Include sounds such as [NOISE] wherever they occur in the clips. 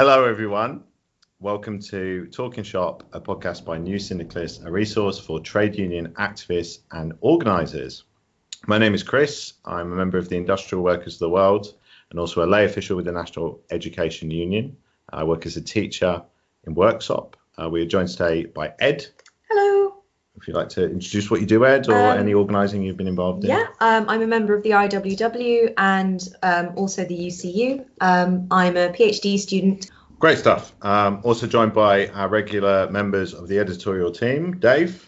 Hello, everyone. Welcome to Talking Shop, a podcast by New Syndicalist, a resource for trade union activists and organisers. My name is Chris. I'm a member of the Industrial Workers of the World and also a lay official with the National Education Union. I work as a teacher in Worksop. Uh, we are joined today by Ed. Hello. If you'd like to introduce what you do, Ed, or Um, any organising you've been involved in. Yeah, um, I'm a member of the IWW and um, also the UCU. Um, I'm a PhD student. Great stuff. Um, also joined by our regular members of the editorial team, Dave.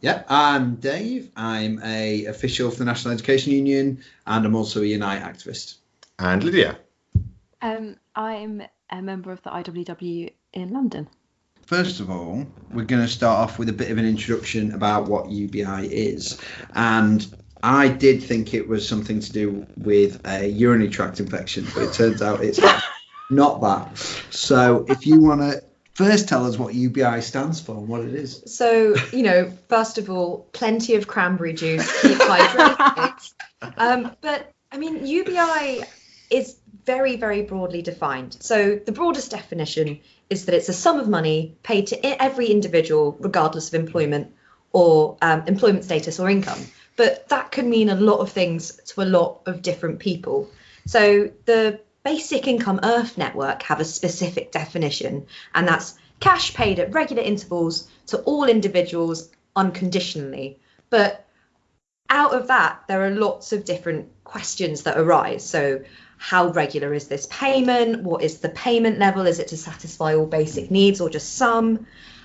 Yeah, I'm Dave. I'm a official for the National Education Union, and I'm also a Unite activist. And Lydia. Um, I'm a member of the IWW in London. First of all, we're going to start off with a bit of an introduction about what UBI is, and I did think it was something to do with a urinary tract infection, but it turns out it's [LAUGHS] not that. So, if you want to first tell us what UBI stands for and what it is. So, you know, first of all, plenty of cranberry juice, keep hydrated. [LAUGHS] um, but I mean, UBI is very, very broadly defined. So, the broadest definition is that it's a sum of money paid to every individual, regardless of employment or um, employment status or income. But that could mean a lot of things to a lot of different people. So, the Basic Income Earth Network have a specific definition, and that's cash paid at regular intervals to all individuals unconditionally. But out of that, there are lots of different questions that arise. So, how regular is this payment? What is the payment level? Is it to satisfy all basic needs or just some?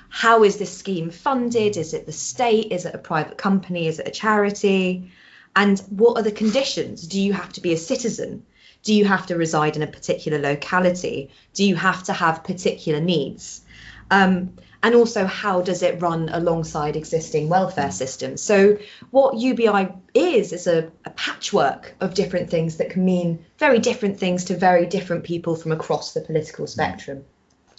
How is this scheme funded? Is it the state? Is it a private company? Is it a charity? And what are the conditions? Do you have to be a citizen? Do you have to reside in a particular locality? Do you have to have particular needs? Um, and also, how does it run alongside existing welfare systems? So, what UBI is, is a, a patchwork of different things that can mean very different things to very different people from across the political spectrum.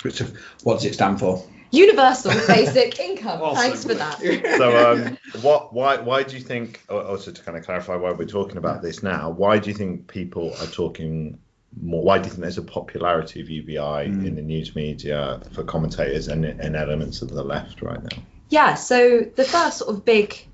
Which, what does it stand for? Universal [LAUGHS] basic income. Awesome. Thanks for that. So, um, what, why, why do you think? oh, Also, to kind of clarify why we're talking about this now, why do you think people are talking more? Why do you think there's a popularity of UBI in the news media for commentators and, and elements of the left right now? Yeah, so the first sort of big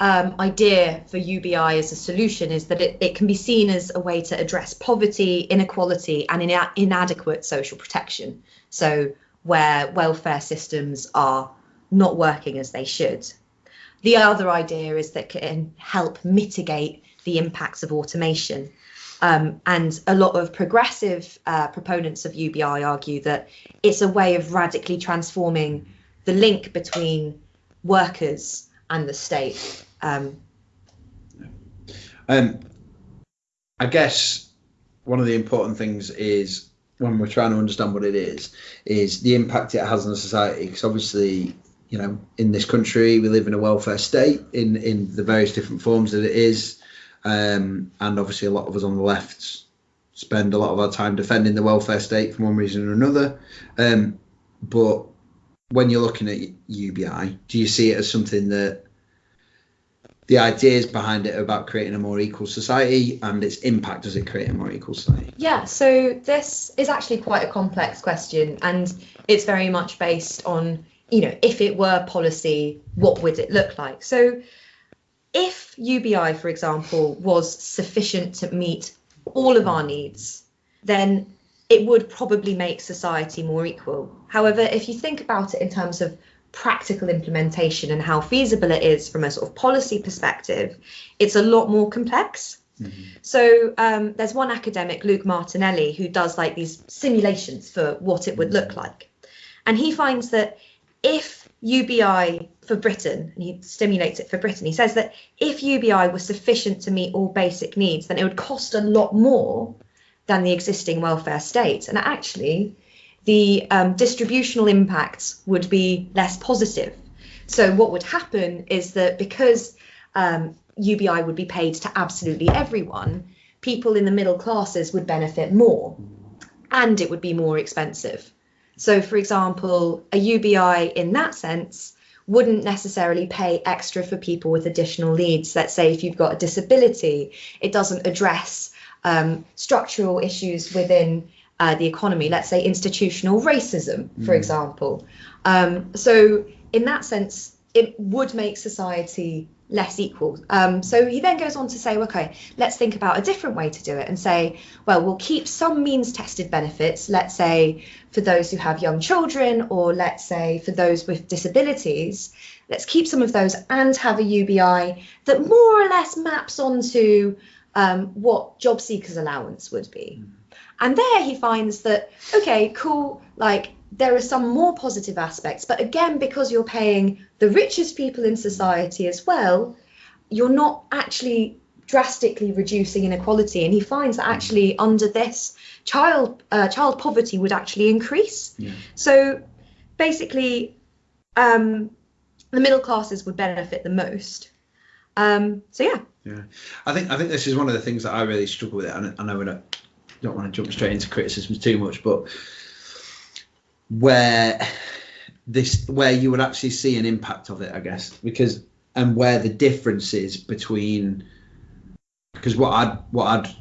um, idea for UBI as a solution is that it, it can be seen as a way to address poverty, inequality, and ina- inadequate social protection. So, where welfare systems are not working as they should. The other idea is that it can help mitigate the impacts of automation. Um, and a lot of progressive uh, proponents of UBI argue that it's a way of radically transforming the link between workers and the state. Um, Um, I guess one of the important things is when we're trying to understand what it is, is the impact it has on society. Because obviously, you know, in this country, we live in a welfare state in in the various different forms that it is, um, and obviously, a lot of us on the left spend a lot of our time defending the welfare state for one reason or another. Um, but when you're looking at UBI, do you see it as something that the ideas behind it about creating a more equal society and its impact does it create a more equal society yeah, so this is actually quite a complex question, and it's very much based on, you know, if it were policy, what would it look like? So, if UBI, for example, was sufficient to meet all of our needs, then it would probably make society more equal. However, if you think about it in terms of practical implementation and how feasible it is from a sort of policy perspective, it's a lot more complex. So um, there's one academic, Luke Martinelli, who does like these simulations for what it would look like. And he finds that if UBI for Britain, and he stimulates it for Britain, he says that if UBI was sufficient to meet all basic needs, then it would cost a lot more than the existing welfare state. And actually, the um, distributional impacts would be less positive. So, what would happen is that because um, UBI would be paid to absolutely everyone, people in the middle classes would benefit more and it would be more expensive. So, for example, a UBI in that sense wouldn't necessarily pay extra for people with additional needs. Let's say if you've got a disability, it doesn't address um, structural issues within uh, the economy. Let's say institutional racism, for example. Um, so in that sense, it would make society less equal. Um, so he then goes on to say, okay, let's think about a different way to do it and say, well, we'll keep some means tested benefits, let's say for those who have young children, or let's say for those with disabilities. Let's keep some of those and have a UBI that more or less maps onto um, what job seekers allowance would be. And there he finds that, okay, cool, like there are some more positive aspects, but again, because you're paying the richest people in society as well, you're not actually drastically reducing inequality. And he finds that actually under this, child uh, child poverty would actually increase. Yeah. So basically, um, the middle classes would benefit the most. Um, so yeah, Yeah, I think I think this is one of the things that I really struggle with. And I know we don't, don't want to jump straight into criticisms too much, but where this where you would actually see an impact of it, I guess, because and where the difference is between because what I'd what I'd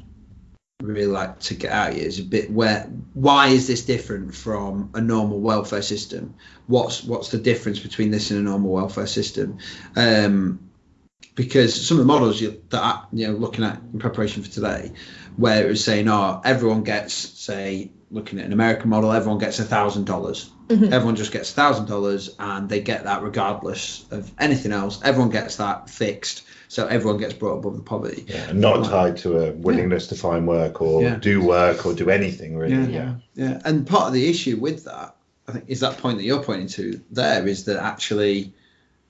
really like to get out is a bit where why is this different from a normal welfare system? What's what's the difference between this and a normal welfare system? Um, because some of the models you, that I, you know looking at in preparation for today, where it was saying, oh, everyone gets say looking at an American model, everyone gets a thousand dollars. Mhm. Everyone just gets a thousand dollars, and they get that regardless of anything else. Everyone gets that fixed, so everyone gets brought above the poverty. Yeah, and not tied to a willingness to find work or Yeah. do work or do anything really. Yeah. Yeah. Yeah, and part of the issue with that, I think, is that point that you're pointing to there is that actually,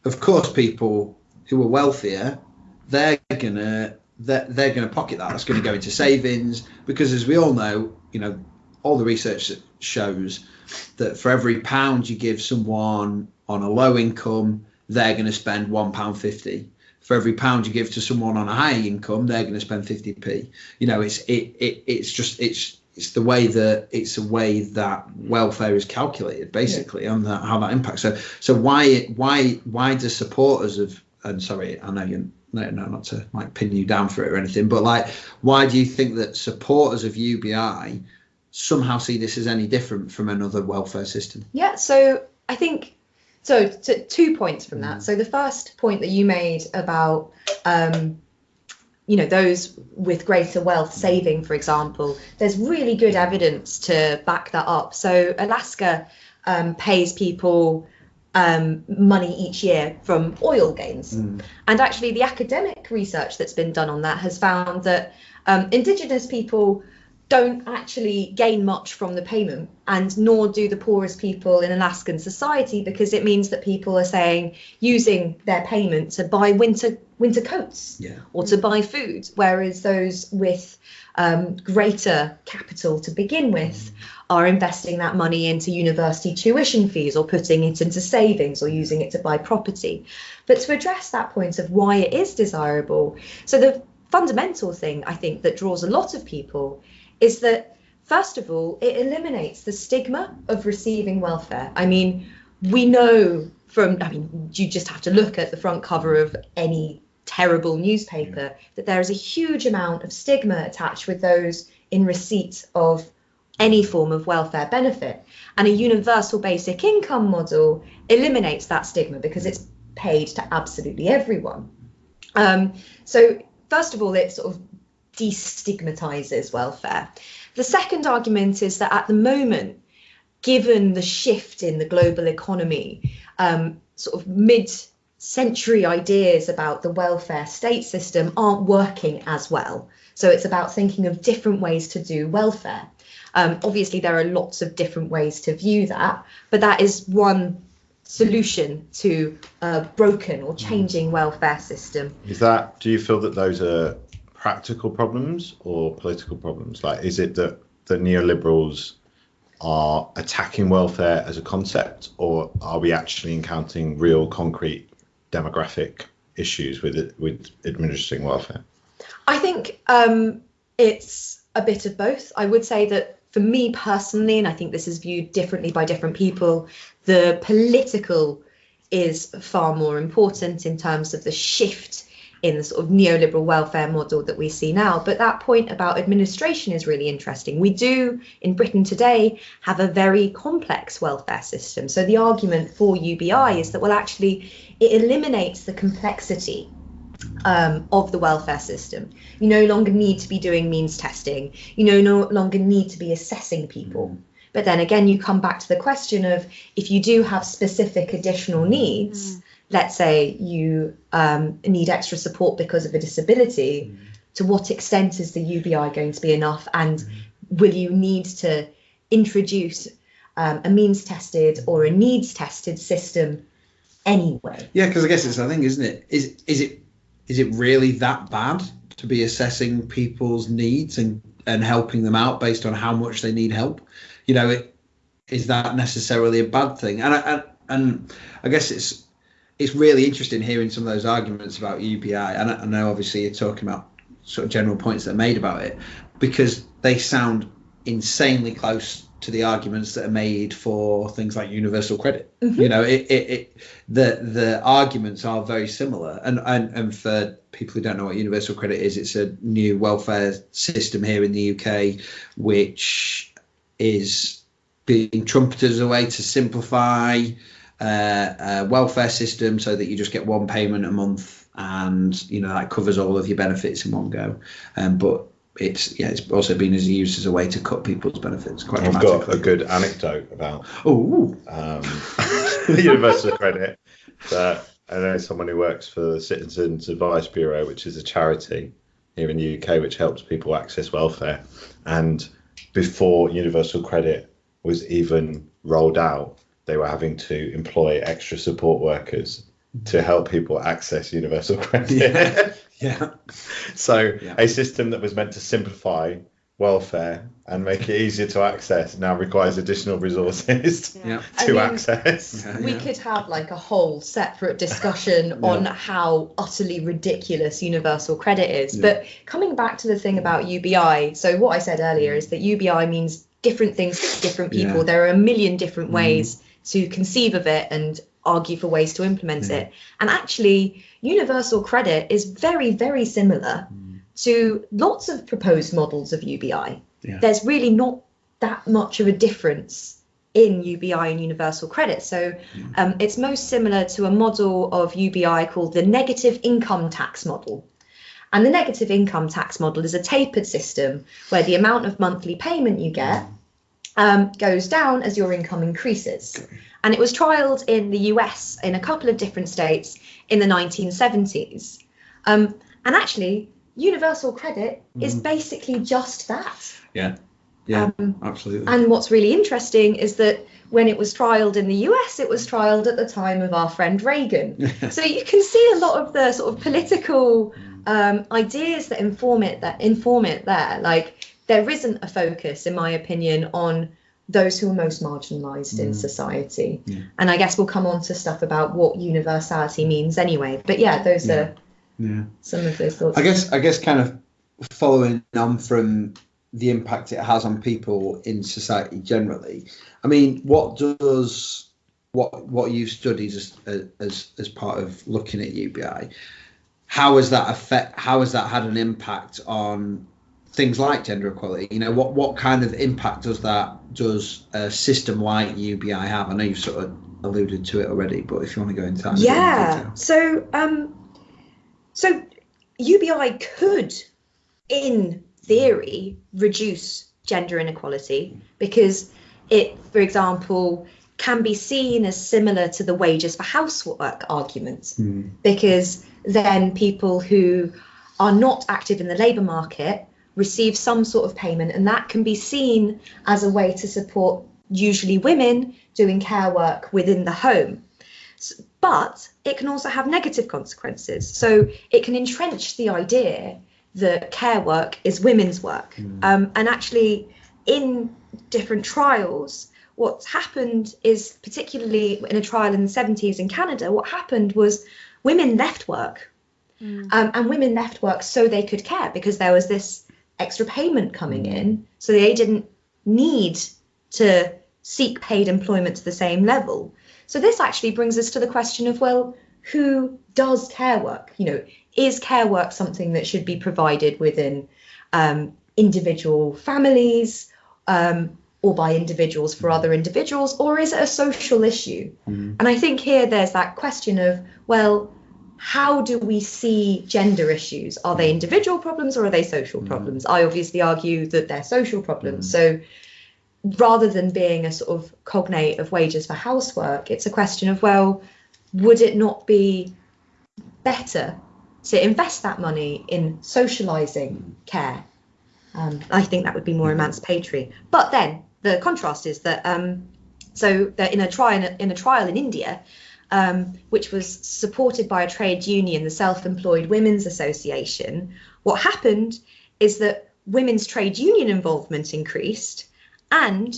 of course, people who are wealthier, they're gonna they're, they're gonna pocket that. That's going to go into savings because, as we all know, you know, all the research shows that for every pound you give someone on a low income, they're going to spend one pound fifty. For every pound you give to someone on a high income, they're going to spend 50p. You know, it's it, it it's just it's it's the way that it's a way that welfare is calculated basically and that how that impacts so so why why why do supporters of and sorry i know you no, no not to like pin you down for it or anything but like why do you think that supporters of ubi somehow see this as any different from another welfare system Yeah, so I think so. Two points from that. So the first point that you made about, um, you know, those with greater wealth saving, for example, there's really good evidence to back that up. So Alaska um, pays people um, money each year from oil gains, and actually the academic research that's been done on that has found that um, Indigenous people don't actually gain much from the payment, and nor do the poorest people in Alaskan society, because it means that people are saying using their payment to buy winter winter coats yeah or to buy food, whereas those with um, greater capital to begin with are investing that money into university tuition fees or putting it into savings or using it to buy property. But to address that point of why it is desirable, so the fundamental thing I think that draws a lot of people is that first of all, it eliminates the stigma of receiving welfare. I mean, we know from, I mean, you just have to look at the front cover of any terrible newspaper that there is a huge amount of stigma attached with those in receipt of any form of welfare benefit. And a universal basic income model eliminates that stigma because it's paid to absolutely everyone. Um, so, first of all, it sort of destigmatizes welfare. The second argument is that at the moment, given the shift in the global economy, um, sort of mid century ideas about the welfare state system aren't working as well. So it's about thinking of different ways to do welfare. Um, obviously, there are lots of different ways to view that, but that is one solution to a broken or changing welfare system. Is that? Do you feel that those are practical problems or political problems? Like, is it that the neoliberals are attacking welfare as a concept, or are we actually encountering real, concrete demographic issues with it, with administering welfare? I think um, it's a bit of both. I would say that for me personally, and I think this is viewed differently by different people, the political is far more important in terms of the shift in the sort of neoliberal welfare model that we see now. But that point about administration is really interesting. We do in Britain today have a very complex welfare system. So the argument for UBI is that, well, actually, it eliminates the complexity um, of the welfare system. You no longer need to be doing means testing. You no, no longer need to be assessing people. But then again, you come back to the question of if you do have specific additional needs, let's say you um, need extra support because of a disability, to what extent is the UBI going to be enough? And will you need to introduce um, a means tested or a needs tested system anyway? Yeah, because I guess it's the thing, isn't it? Is is it is it really that bad to be assessing people's needs and and helping them out based on how much they need help? You know, it is that necessarily a bad thing? And I, and, and I guess it's it's really interesting hearing some of those arguments about UBI. And I, I know obviously you're talking about sort of general points that are made about it because they sound insanely close to the arguments that are made for things like universal credit. Mm-hmm. You know, it, it, it the the arguments are very similar. And, and and for people who don't know what universal credit is, it's a new welfare system here in the UK, which is being trumpeted as a way to simplify uh, uh, welfare system so that you just get one payment a month and you know that covers all of your benefits in one go. Um, but it's yeah, it's also been as used as a way to cut people's benefits quite I've got a good anecdote about Oh, um, [LAUGHS] the Universal Credit. That I know someone who works for the Citizens Advice Bureau, which is a charity here in the UK which helps people access welfare. And before Universal Credit was even rolled out, they were having to employ extra support workers to help people access Universal [LAUGHS] Credit. Yeah. [LAUGHS] yeah, So Yeah. a system that was meant to simplify welfare and make it easier to access now requires additional resources yeah, [LAUGHS] I to mean, access. yeah. we yeah. could have like a whole separate discussion on how utterly ridiculous universal credit is. Yeah. But coming back to the thing about UBI, so what I said earlier is that UBI means different things to different people. Yeah. There are a million different Mhm. ways to conceive of it and argue for ways to implement Yeah. it. And actually, universal credit is very, very similar mm. to lots of proposed models of UBI. Yeah. There's really not that much of a difference in UBI and universal credit. So mm. um, it's most similar to a model of UBI called the negative income tax model. And the negative income tax model is a tapered system where the amount of monthly payment you get um, goes down as your income increases. And it was trialed in the US in a couple of different states in the 1970s. Um, and actually, universal credit is basically just that. yeah, yeah, Um, absolutely. and what's really interesting is that when it was trialed in the US, it was trialed at the time of our friend Reagan. [LAUGHS] so you can see a lot of the sort of political um, ideas that inform it that inform it there. Like there isn't a focus, in my opinion, on those who are most marginalised in mm. society. Yeah. And I guess we'll come on to stuff about what universality means anyway. But yeah, those Yeah. are yeah. some of those thoughts. I guess I guess kind of following on from the impact it has on people in society generally. I mean, what does what what you've studied as as as part of looking at UBI? How has that affect? How has that had an impact on things like gender equality? You know, what what kind of impact does that does a system like UBI have? I know you've sort of alluded to it already, but if you want to go into that, yeah so um so ubi could in theory reduce gender inequality because it for example can be seen as similar to the wages for housework arguments Hmm. because then people who are not active in the labour market receive some sort of payment, and that can be seen as a way to support usually women doing care work within the home. But it can also have negative consequences. So it can entrench the idea that care work is women's work. Um, and actually, in different trials, what's happened is, particularly in a trial in the 70s in Canada, what happened was women left work. Um, and women left work so they could care because there was this extra payment coming in. So they didn't need to seek paid employment to the same level. So this actually brings us to the question of well, who does care work? You know, is care work something that should be provided within um, individual families um, or by individuals for other individuals, or is it a social issue? Mm. And I think here there's that question of, well, how do we see gender issues? Are they individual problems or are they social Mm. problems? I obviously argue that they're social problems. Mm. So rather than being a sort of cognate of wages for housework, it's a question of, well, would it not be better to invest that money in socializing care? Um, I think that would be more emancipatory. But then the contrast is that um, so that in a trial in a trial in India, um, which was supported by a trade union, the Self-Employed Women's Association, what happened is that women's trade union involvement increased and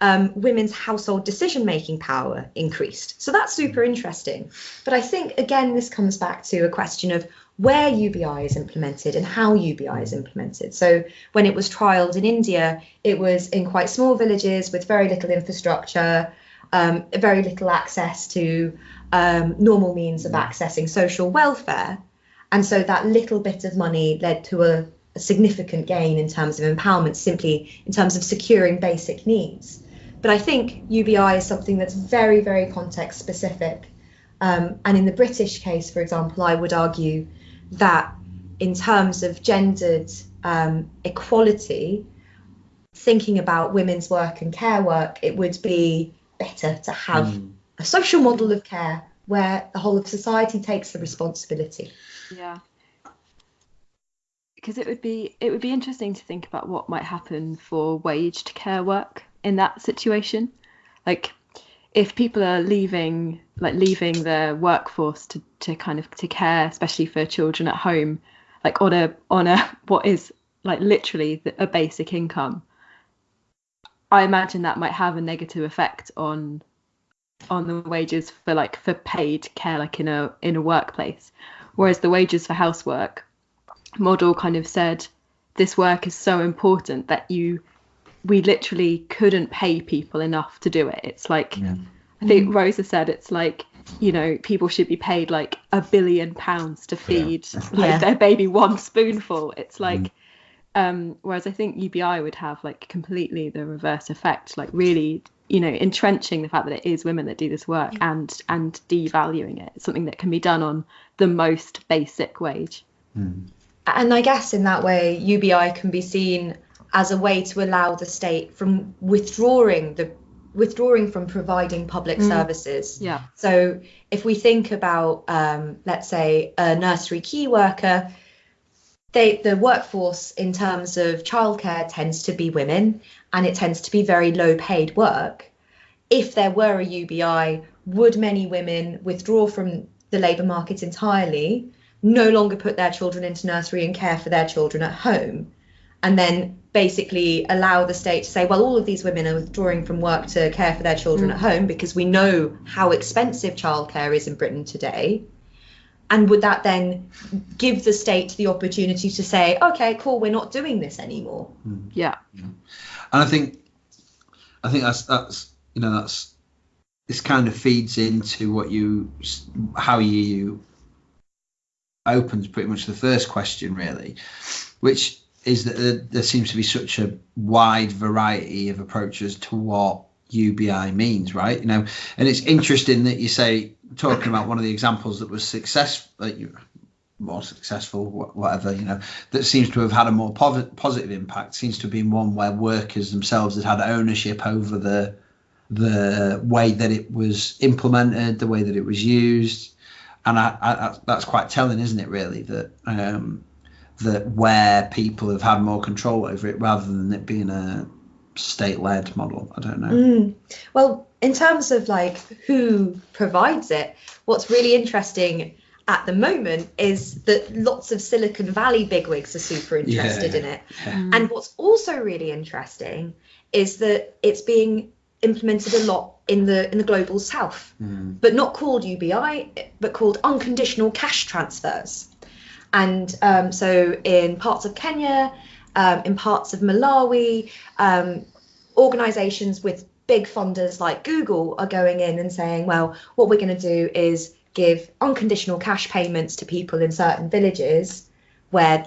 um, women's household decision making power increased. So that's super interesting. But I think, again, this comes back to a question of where UBI is implemented and how UBI is implemented. So when it was trialled in India, it was in quite small villages with very little infrastructure, um, very little access to um, normal means of accessing social welfare. And so that little bit of money led to a, a significant gain in terms of empowerment, simply in terms of securing basic needs. But I think UBI is something that's very, very context specific. Um, and in the British case, for example, I would argue that in terms of gendered um, equality, thinking about women's work and care work, it would be better to have Mm. a social model of care where the whole of society takes the responsibility. Yeah. Because it would be it would be interesting to think about what might happen for waged care work in that situation. Like if people are leaving like leaving the workforce to, to kind of to care, especially for children at home, like on a on a [LAUGHS] what is like literally the, a basic income. I imagine that might have a negative effect on on the wages for like for paid care like in a in a workplace. Whereas the wages for housework model kind of said this work is so important that you we literally couldn't pay people enough to do it. It's like Yeah. i think mm. rosa said it's like you know people should be paid like a billion pounds to feed [LAUGHS] like Yeah. their baby one spoonful. It's mm. like um whereas i think ubi would have like completely the reverse effect like really you know entrenching the fact that it is women that do this work and and devaluing it it's something that can be done on the most basic wage Mm. And I guess in that way, UBI can be seen as a way to allow the state from withdrawing the withdrawing from providing public Mm. services. yeah So if we think about, um, let's say, a nursery key worker, they, the workforce in terms of childcare tends to be women, and it tends to be very low paid work. If there were a UBI, would many women withdraw from the labour market entirely, no longer put their children into nursery and care for their children at home, and then basically allow the state to say, well, all of these women are withdrawing from work to care for their children Mm. at home because we know how expensive childcare is in Britain today. And would that then give the state the opportunity to say, okay, cool, we're not doing this anymore? Hmm. yeah. And I think, I think that's that's you know that's this kind of feeds into what you how you opens pretty much the first question really, which is that there, there seems to be such a wide variety of approaches to what UBI means, right? You know, and it's interesting that you say talking about one of the examples that was successful, like more successful, whatever, you know, that seems to have had a more positive impact seems to have been one where workers themselves had had ownership over the the way that it was implemented, the way that it was used, and I, I- that's quite telling, isn't it? Really, that um, that where people have had more control over it rather than it being a state-led model. I don't know. Mm. Well, in terms of like who provides it, what's really interesting at the moment is that lots of Silicon Valley bigwigs are super interested Yeah. in it. Yeah. And what's also really interesting is that it's being implemented a lot in the in the global south, Mm. but not called UBI, but called unconditional cash transfers. And um, so in parts of Kenya, um, in parts of Malawi, um, organizations with big funders like Google are going in and saying, well, what we're going to do is give unconditional cash payments to people in certain villages where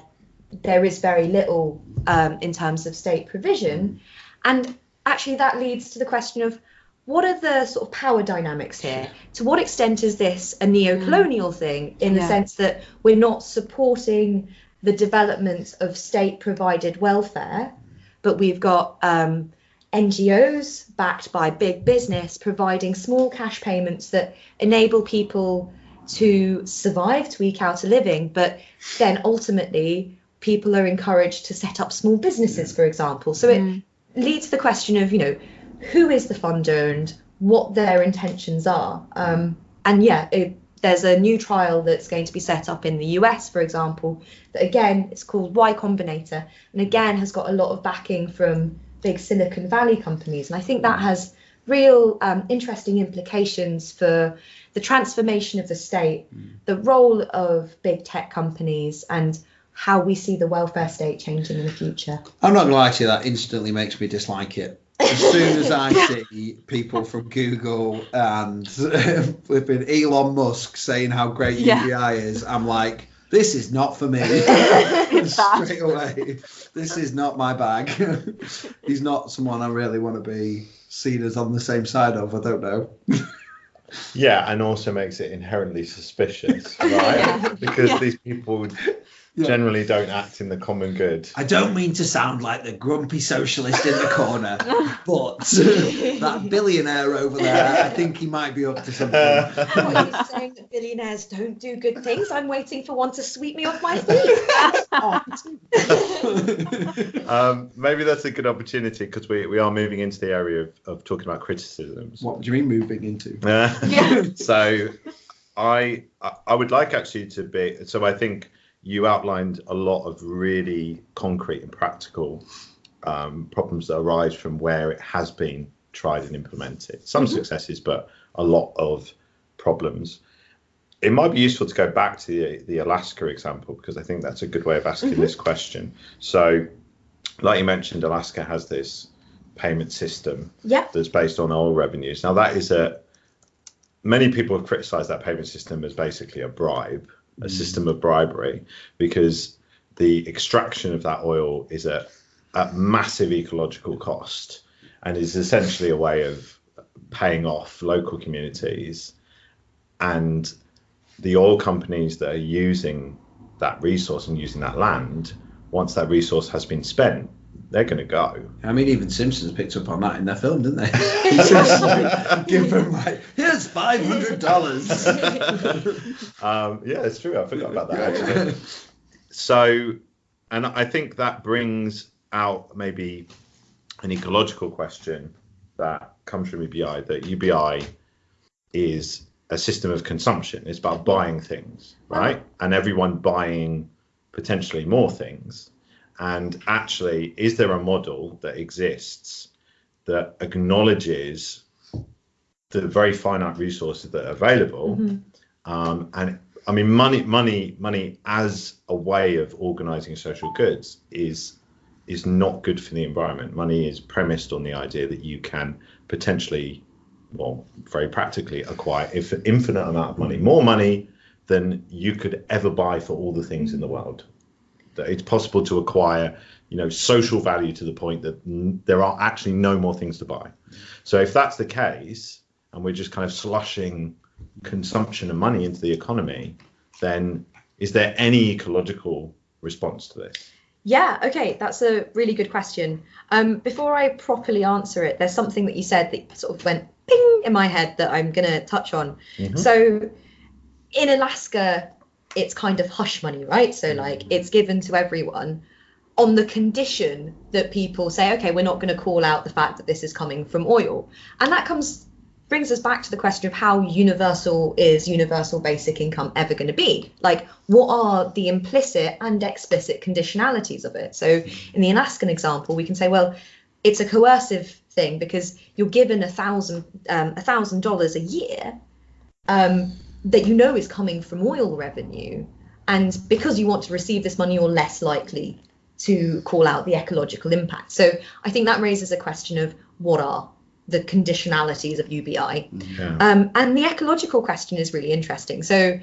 there is very little um, in terms of state provision. And actually, that leads to the question of what are the sort of power dynamics here? To what extent is this a neo colonial thing in the sense that we're not supporting the development of state provided welfare, but we've got um, NGOs backed by big business providing small cash payments that enable people to survive, to eke out a living, but then ultimately people are encouraged to set up small businesses, for example. So it Mm. leads to the question of, you know, who is the funder and what their intentions are. Um, and yeah, it, there's a new trial that's going to be set up in the US, for example, that again, it's called Y Combinator, and again has got a lot of backing from big Silicon Valley companies. And I think that has real um, interesting implications for the transformation of the state, the role of big tech companies, and how we see the welfare state changing in the future. I'm not gonna lie to you, that instantly makes me dislike it. As soon as I see people from Google and um, flipping Elon Musk saying how great Yeah. UBI is, I'm like, this is not for me. [LAUGHS] [LAUGHS] Straight away, this is not my bag. [LAUGHS] He's not someone I really want to be seen as on the same side of. I don't know. Yeah, and also makes it inherently suspicious, right? Yeah. Because Yeah. these people Yeah. generally don't act in the common good. I don't mean to sound like the grumpy socialist in the corner, [LAUGHS] but [LAUGHS] that billionaire over there, I think he might be up to something. Are you saying that billionaires don't do good things? I'm waiting for one to sweep me off my feet. [LAUGHS] um, maybe that's a good opportunity because we, we are moving into the area of, of talking about criticisms. what do you mean moving into? Yeah. so I I- I would like actually to be so I think you outlined a lot of really concrete and practical um, problems that arise from where it has been tried and implemented. Some successes, but a lot of problems. It might be useful to go back to the, the Alaska example because I think that's a good way of asking this question. So, like you mentioned, Alaska has this payment system yeah. that's based on oil revenues. Now that is a many people have criticised that payment system as basically a bribe, a system of bribery, because the extraction of that oil is at, at massive ecological cost and is essentially a way of paying off local communities. And the oil companies that are using that resource and using that land once that resource has been spent they're going to go I mean, even Simpsons picked up on that in their film, didn't they? [LAUGHS] Like, Give them like, here's five hundred dollars. Um, yeah, it's true. I forgot about that actually. So, and I think that brings out maybe an ecological question that comes from UBI that UBI is a system of consumption. It's about buying things, right? And everyone buying potentially more things. And actually, is there a model that exists that acknowledges the very finite resources that are available? Um, and I mean, money, money, money as a way of organising social goods is is not good for the environment. Money is premised on the idea that you can potentially, well, very practically acquire if infinite amount of money, more money than you could ever buy for all the things in the world. That it's possible to acquire, you know, social value to the point that n- there are actually no more things to buy. So if that's the case, and we're just kind of slushing consumption and money into the economy, then is there any ecological response to this? Yeah, okay, that's a really good question. Um, before I properly answer it, there's something that you said that sort of went ping in my head that I'm going to touch on. So in Alaska, it's kind of hush money, right? So, like, it's given to everyone on the condition that people say, okay, we're not going to call out the fact that this is coming from oil. And that comes brings us back to the question of how universal is universal basic income ever going to be? Like, what are the implicit and explicit conditionalities of it? So, in the Alaskan example, we can say, well, it's a coercive thing because you're given a thousand um, a thousand dollars a year um, that you know is coming from oil revenue, and because you want to receive this money, you're less likely to call out the ecological impact. So, I think that raises a question of what are the conditionalities of UBI. Yeah. Um, and the ecological question is really interesting. So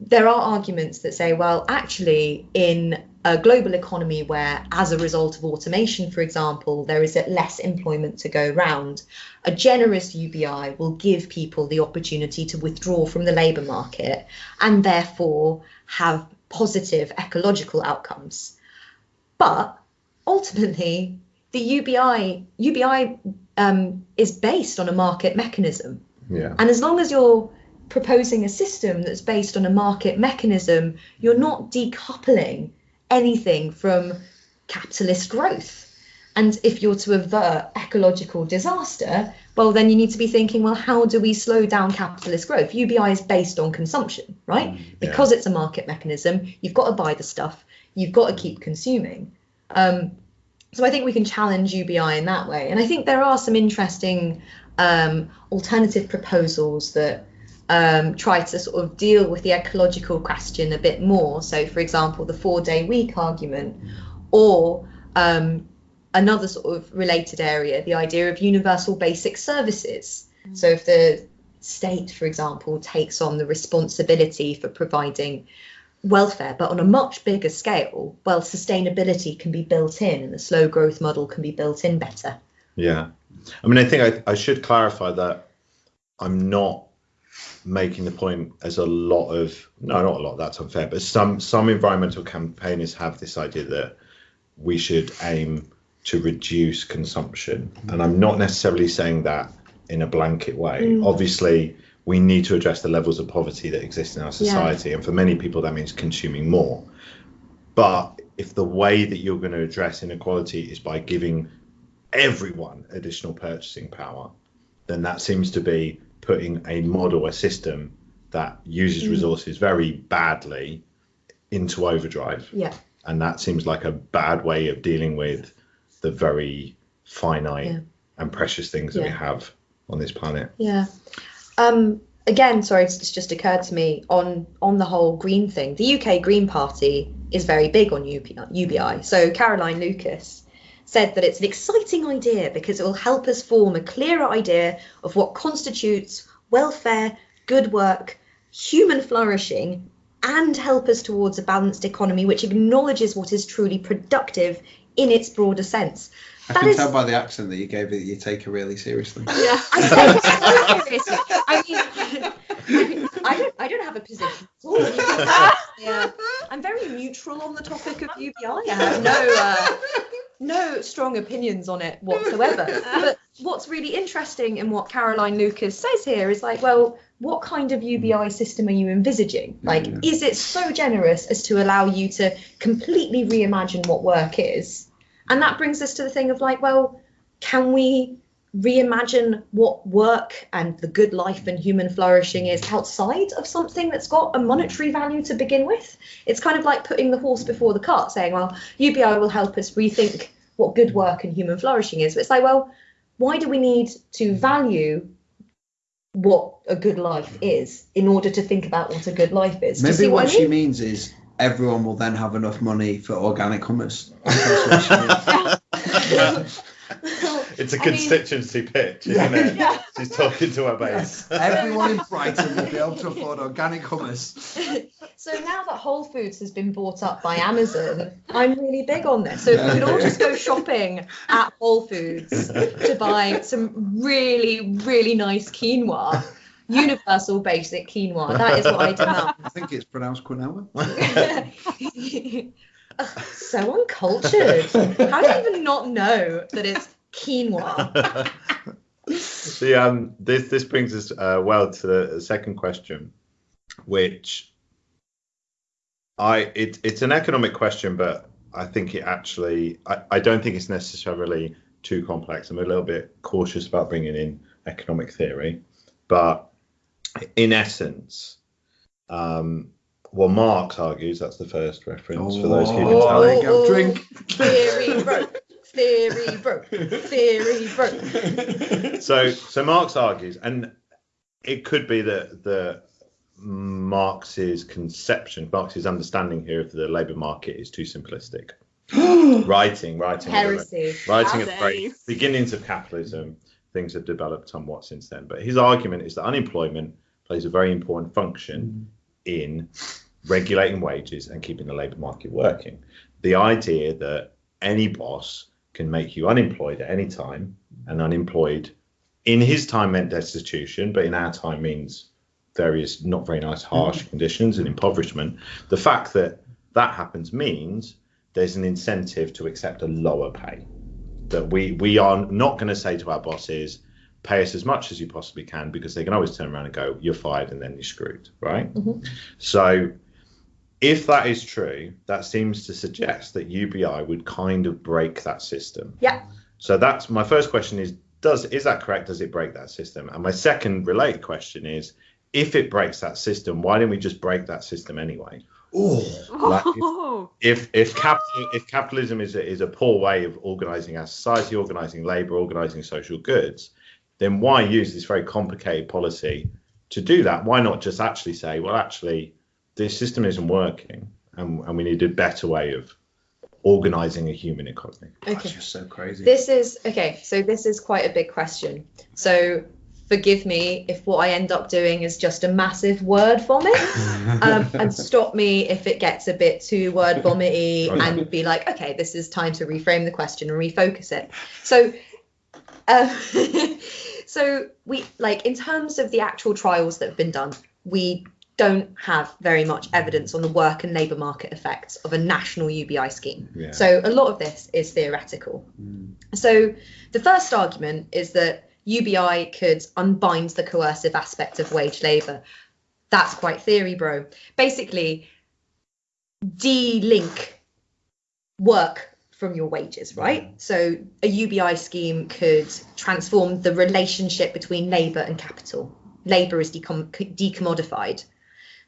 there are arguments that say, well, actually, in a global economy where, as a result of automation, for example, there is less employment to go round, a generous UBI will give people the opportunity to withdraw from the labour market and therefore have positive ecological outcomes. But ultimately, the UBI UBI um, is based on a market mechanism. Yeah. And as long as you're proposing a system that's based on a market mechanism, you're not decoupling anything from capitalist growth. And if you're to avert ecological disaster, well, then you need to be thinking, well, how do we slow down capitalist growth? UBI is based on consumption, right? Because it's a market mechanism, you've got to buy the stuff, you've got to keep consuming. Um, so I think we can challenge UBI in that way. And I think there are some interesting um, alternative proposals that um, try to sort of deal with the ecological question a bit more. So, for example, the four day week argument, or um, another sort of related area, the idea of universal basic services. So, if the state, for example, takes on the responsibility for providing welfare, but on a much bigger scale, well, sustainability can be built in and the slow growth model can be built in better. Yeah. I mean, I think I, I should clarify that I'm not making the point as a lot of no not a lot that's unfair but some some environmental campaigners have this idea that we should aim to reduce consumption. And i'm not necessarily saying that in a blanket way. Mm. Obviously we need to address the levels of poverty that exist in our society and for many people that means consuming more. But if the way that you're going to address inequality is by giving everyone additional purchasing power then that seems to be putting a model, a system that uses resources very badly into overdrive. Yeah. And that seems like a bad way of dealing with the very finite Yeah. and precious things that we have on this planet. Yeah. Um, again, sorry, it's just occurred to me on on the whole green thing. The UK Green Party is very big on UPI, UBI. So Caroline Lucas said that it's an exciting idea because it will help us form a clearer idea of what constitutes welfare, good work, human flourishing, and help us towards a balanced economy which acknowledges what is truly productive in its broader sense. I That can is- tell by the accent that you gave it that you take her really seriously. Yeah. [LAUGHS] I take it so seriously. I mean, I don't, I don't have a position at all. [LAUGHS] yeah, I'm very neutral on the topic of UBI. I have no, uh, no strong opinions on it whatsoever. [LAUGHS] But what's really interesting in what Caroline Lucas says here is like, well, what kind of UBI hmm. system are you envisaging? Like, Yeah. is it so generous as to allow you to completely reimagine what work is? And that brings us to the thing of like, well, can we reimagine what work and the good life and human flourishing is outside of something that's got a monetary value to begin with? It's kind of like putting the horse before the cart, saying, well, UBI will help us rethink what good work and human flourishing is. But it's like, well, why do we need to value what a good life is in order to think about what a good life is? Maybe what, what I she means is everyone will then have enough money for organic hummus. [LAUGHS] [LAUGHS] [LAUGHS] That's what she means. It's a I mean- constituency pitch, isn't it? She's talking to her base. [LAUGHS] Everyone in Brighton will be able to afford organic hummus. [LAUGHS] So now that Whole Foods has been bought up by Amazon, I'm really big on this. So if we could all just go [LAUGHS] shopping at Whole Foods to buy some really, really nice quinoa, universal basic quinoa, that is what I demand. I think it's pronounced quinoa. So uncultured. How do you even not know that it's quinoa? [LAUGHS] the um this this brings us uh, well to the second question which i it, it's an economic question but i think it actually I, I don't think it's necessarily too complex i'm a little bit cautious about bringing in economic theory but in essence um well marx argues that's the first reference for those who can Oh, tell there you go. Drink. Theory broke. Theory broke. Theory broke. [LAUGHS] so so Marx argues, and it could be that the Marx's conception, Marx's understanding here of the labour market is too simplistic. [GASPS] writing, writing, Heresy. writing at the very beginnings of capitalism, things have developed somewhat since then. But his argument is that unemployment plays a very important function in regulating wages and keeping the labour market working. The idea that any boss can make you unemployed at any time and unemployed in his time meant destitution, but in our time means various not very nice, harsh conditions and impoverishment. The fact that that happens means there's an incentive to accept a lower pay. That we we are not going to say to our bosses, pay us as much as you possibly can, because they can always turn around and go, you're fired, and then you're screwed, right? Mhm. So if that is true, that seems to suggest that UBI would kind of break that system. Yeah. So that's my first question is does is that correct? Does it break that system? And my second related question is if it breaks that system, why didn't we just break that system anyway? Oh, Like, Oh, If if capital if capitalism is a, is a poor way of organizing our society, organizing labor, organizing social goods, then why use this very complicated policy to do that? Why not just actually say, well, actually, this system isn't working, and, and we need a better way of organizing a human economy. that's Okay. just so crazy. This is okay. So this is quite a big question. So forgive me if what I end up doing is just a massive word vomit, [LAUGHS] um, and stop me if it gets a bit too word vomity, Okay. and be like, okay, this is time to reframe the question and refocus it. So, uh, [LAUGHS] so we like in terms of the actual trials that have been done, we don't have very much evidence on the work and labour market effects of a national UBI scheme. Yeah. So a lot of this is theoretical. Mm. So the first argument is that UBI could unbind the coercive aspect of wage labour. That's quite theory, bro. Basically, de-link work from your wages, right? So a UBI scheme could transform the relationship between labour and capital. Labour is decom- decommodified.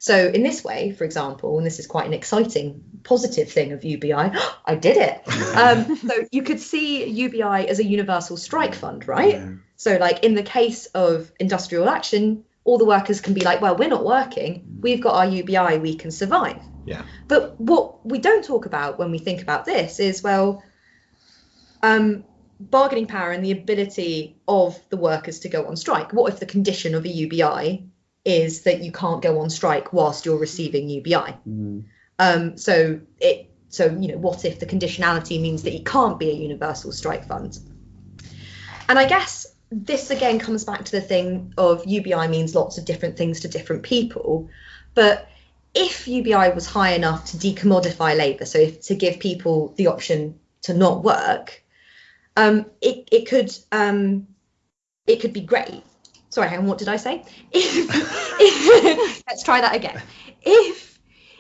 So in this way, for example, and this is quite an exciting, positive thing of UBI, [GASPS] I did it. Um, so you could see UBI as a universal strike fund, right? Yeah. So, like in the case of industrial action, all the workers can be like, well, we're not working. We've got our UBI, we can survive. Yeah. But what we don't talk about when we think about this is, well, um, bargaining power and the ability of the workers to go on strike. What if the condition of a UBI is that you can't go on strike whilst you're receiving UBI? Mm. Um, so it so you know what if the conditionality means that it can't be a universal strike fund? And I guess this again comes back to the thing of UBI means lots of different things to different people, but if UBI was high enough to decommodify labour, so if, to give people the option to not work, um, it it could um, it could be great. Sorry, hang on, what did I say? [LAUGHS] If, let's try that again. If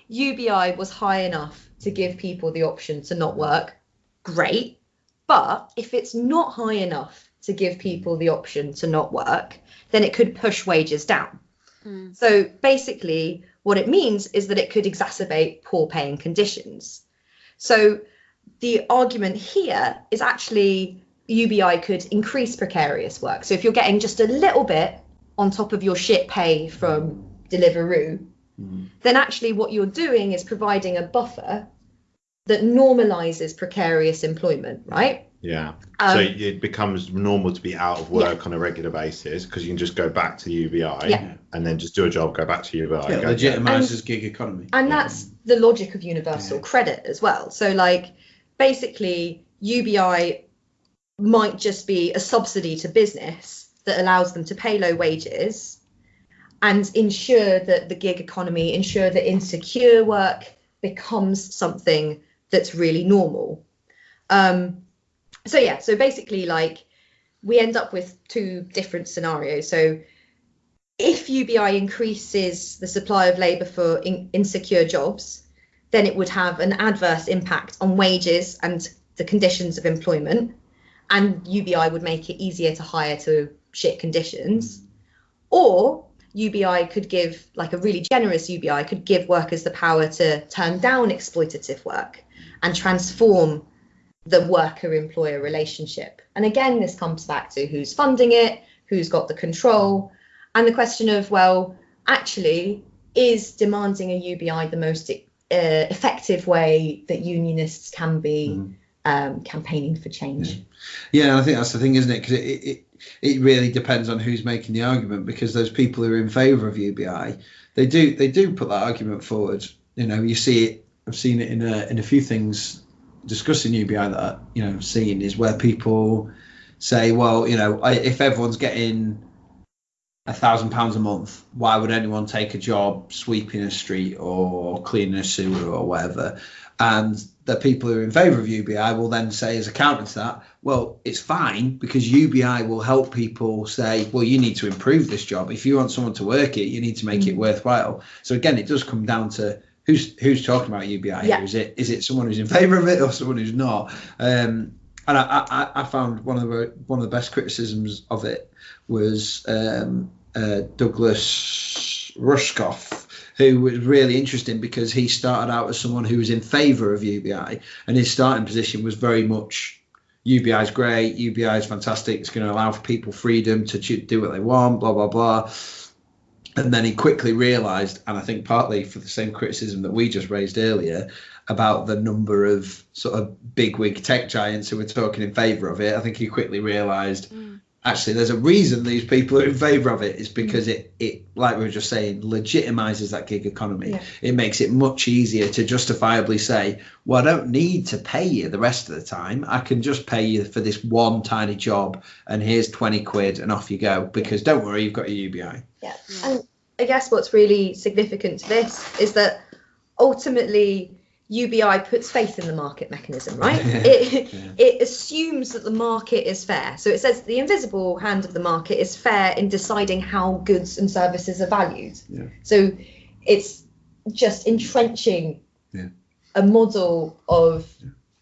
UBI was high enough to give people the option to not work, great. But if it's not high enough to give people the option to not work, then it could push wages down. Mm. So basically, what it means is that it could exacerbate poor paying conditions. So the argument here is actually UBI could increase precarious work. So if you're getting just a little bit on top of your shit pay from Deliveroo, Mm. then actually what you're doing is providing a buffer that normalizes precarious employment, right? Yeah. Um, so it becomes normal to be out of work on a regular basis because you can just go back to UBI Yeah. and then just do a job, go back to UBI. Yeah, go- legitimizes gig economy. and Yeah. that's the logic of universal Yeah. credit as well so like basically ubi might just be a subsidy to business that allows them to pay low wages and ensure that the gig economy ensure that insecure work becomes something that's really normal. Um, so yeah so basically like we end up with two different scenarios. So if UBI increases the supply of labour for in- insecure jobs, then it would have an adverse impact on wages and the conditions of employment, and UBI would make it easier to hire to shit conditions. Or UBI could give, like a really generous UBI, could give workers the power to turn down exploitative work and transform the worker employer relationship. And again, this comes back to who's funding it, who's got the control, and the question of well actually is demanding a ubi the most uh, effective way that unionists can be Mhm. Um, campaigning for change Yeah, and I think that's the thing, isn't it? Because it, it, it, really depends on who's making the argument because those people who are in favour of UBI, they do they do put that argument forward. You know, you see it. I've seen it in a in a few things discussing UBI that you know seeing is where people say, well, you know, I, if everyone's getting a thousand pounds a month, why would anyone take a job sweeping a street or cleaning a sewer or whatever? And the people who are in favour of UBI will then say, as a counter to that, well, it's fine because UBI will help people say, well, you need to improve this job. If you want someone to work it, you need to make it worthwhile. So again, it does come down to who's who's talking about UBI. Yeah. Is it is it someone who's in favour of it or someone who's not? Um, and I, I, I found one of the one of the best criticisms of it was um, uh, Douglas Rushkoff, who was really interesting because he started out as someone who was in favour of UBI, and his starting position was very much UBI is great, UBI is fantastic, it's going to allow people freedom to do what they want, blah blah blah. And then he quickly realised, and I think partly for the same criticism that we just raised earlier about the number of sort of bigwig tech giants who were talking in favour of it, I think he quickly realised mm. Actually there's a reason these people are in favour of it is mm. because it, it like we were just saying legitimizes that gig economy. Yeah. it makes it much easier to justifiably say well i don't need to pay you the rest of the time. I can just pay you for this one tiny job and here's 20 quid and off you go. Because don't worry you've got your ubi Yeah. Mm. And I guess what's really significant to this is that ultimately UBI puts faith in the market mechanism, right? [LAUGHS] It, Yeah. it assumes that the market is fair. So it says the invisible hand of the market is fair in deciding how goods and services are valued. Yeah. So it's just entrenching a model of,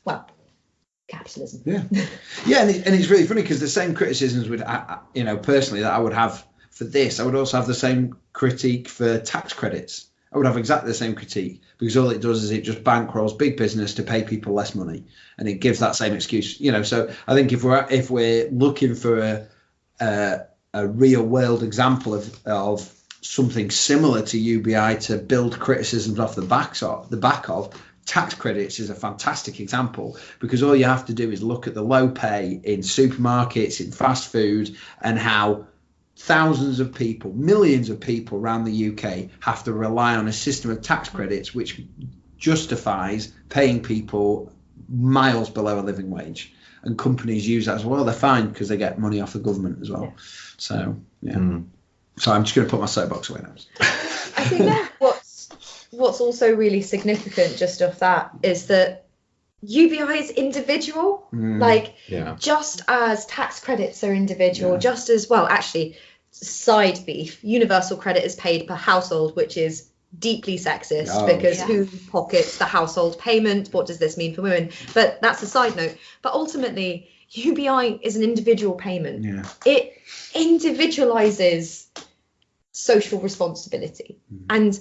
well, capitalism. Yeah, yeah, and, it, and it's really funny because the same criticisms would, you know, personally that I would have for this, I would also have the same critique for tax credits. I would have exactly the same critique because all it does is it just bankrolls big business to pay people less money, and it gives that same excuse, you know. So I think if we're if we're looking for a a, a real world example of of something similar to UBI to build criticisms off the backs of the back of tax credits is a fantastic example because all you have to do is look at the low pay in supermarkets in fast food and how thousands of people millions of people around the UK have to rely on a system of tax credits which justifies paying people miles below a living wage and companies use that as well they're fine because they get money off the government as well so yeah Mm. so i'm just going to put my soapbox away now I think [LAUGHS] what's what's also really significant just off that is that UBI is individual. Mm. Like Yeah. just as tax credits are individual, Yeah. just as well, actually, side beef, universal credit is paid per household, which is deeply sexist Oh, because Yeah. who pockets the household payment? What does this mean for women? But that's a side note. But ultimately, UBI is an individual payment. yeah It individualizes social responsibility. Mm. And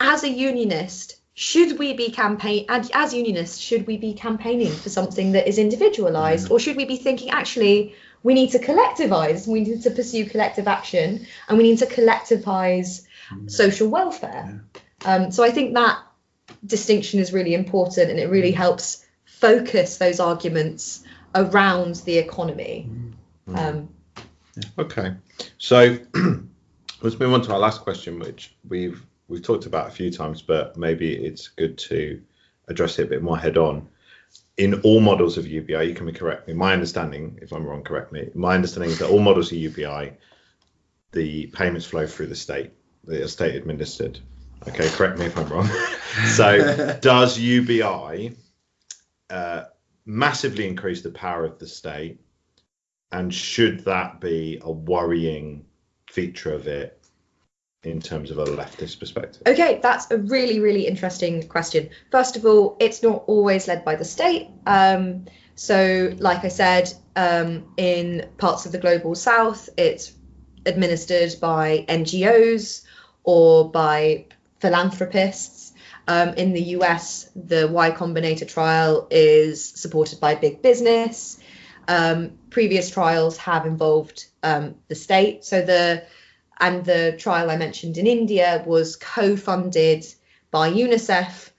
as a unionist, should we be campaign as, as unionists, should we be campaigning for something that is individualized, or should we be thinking actually we need to collectivize, we need to pursue collective action, and we need to collectivize social welfare? Um, so I think that distinction is really important, and it really helps focus those arguments around the economy. Um, Okay, so [CLEARS THROAT] let's move on to our last question, which we've we've talked about a few times, but maybe it's good to address it a bit more head on. In all models of UBI, you can correct me. My understanding, if I'm wrong, correct me. My understanding is that all models of UBI, the payments flow through the state. They are state administered. Okay, correct me if I'm wrong. [LAUGHS] so, [LAUGHS] does UBI uh, massively increase the power of the state? And should that be a worrying feature of it in terms of a leftist perspective? Okay, that's a really, really interesting question. First of all, it's not always led by the state. Um, so, like I said, um, in parts of the global south, it's administered by NGOs or by philanthropists. Um, in the US, the Y Combinator trial is supported by big business. Um, previous trials have involved um, the state. So the and the trial I mentioned in India was co-funded by UNICEF,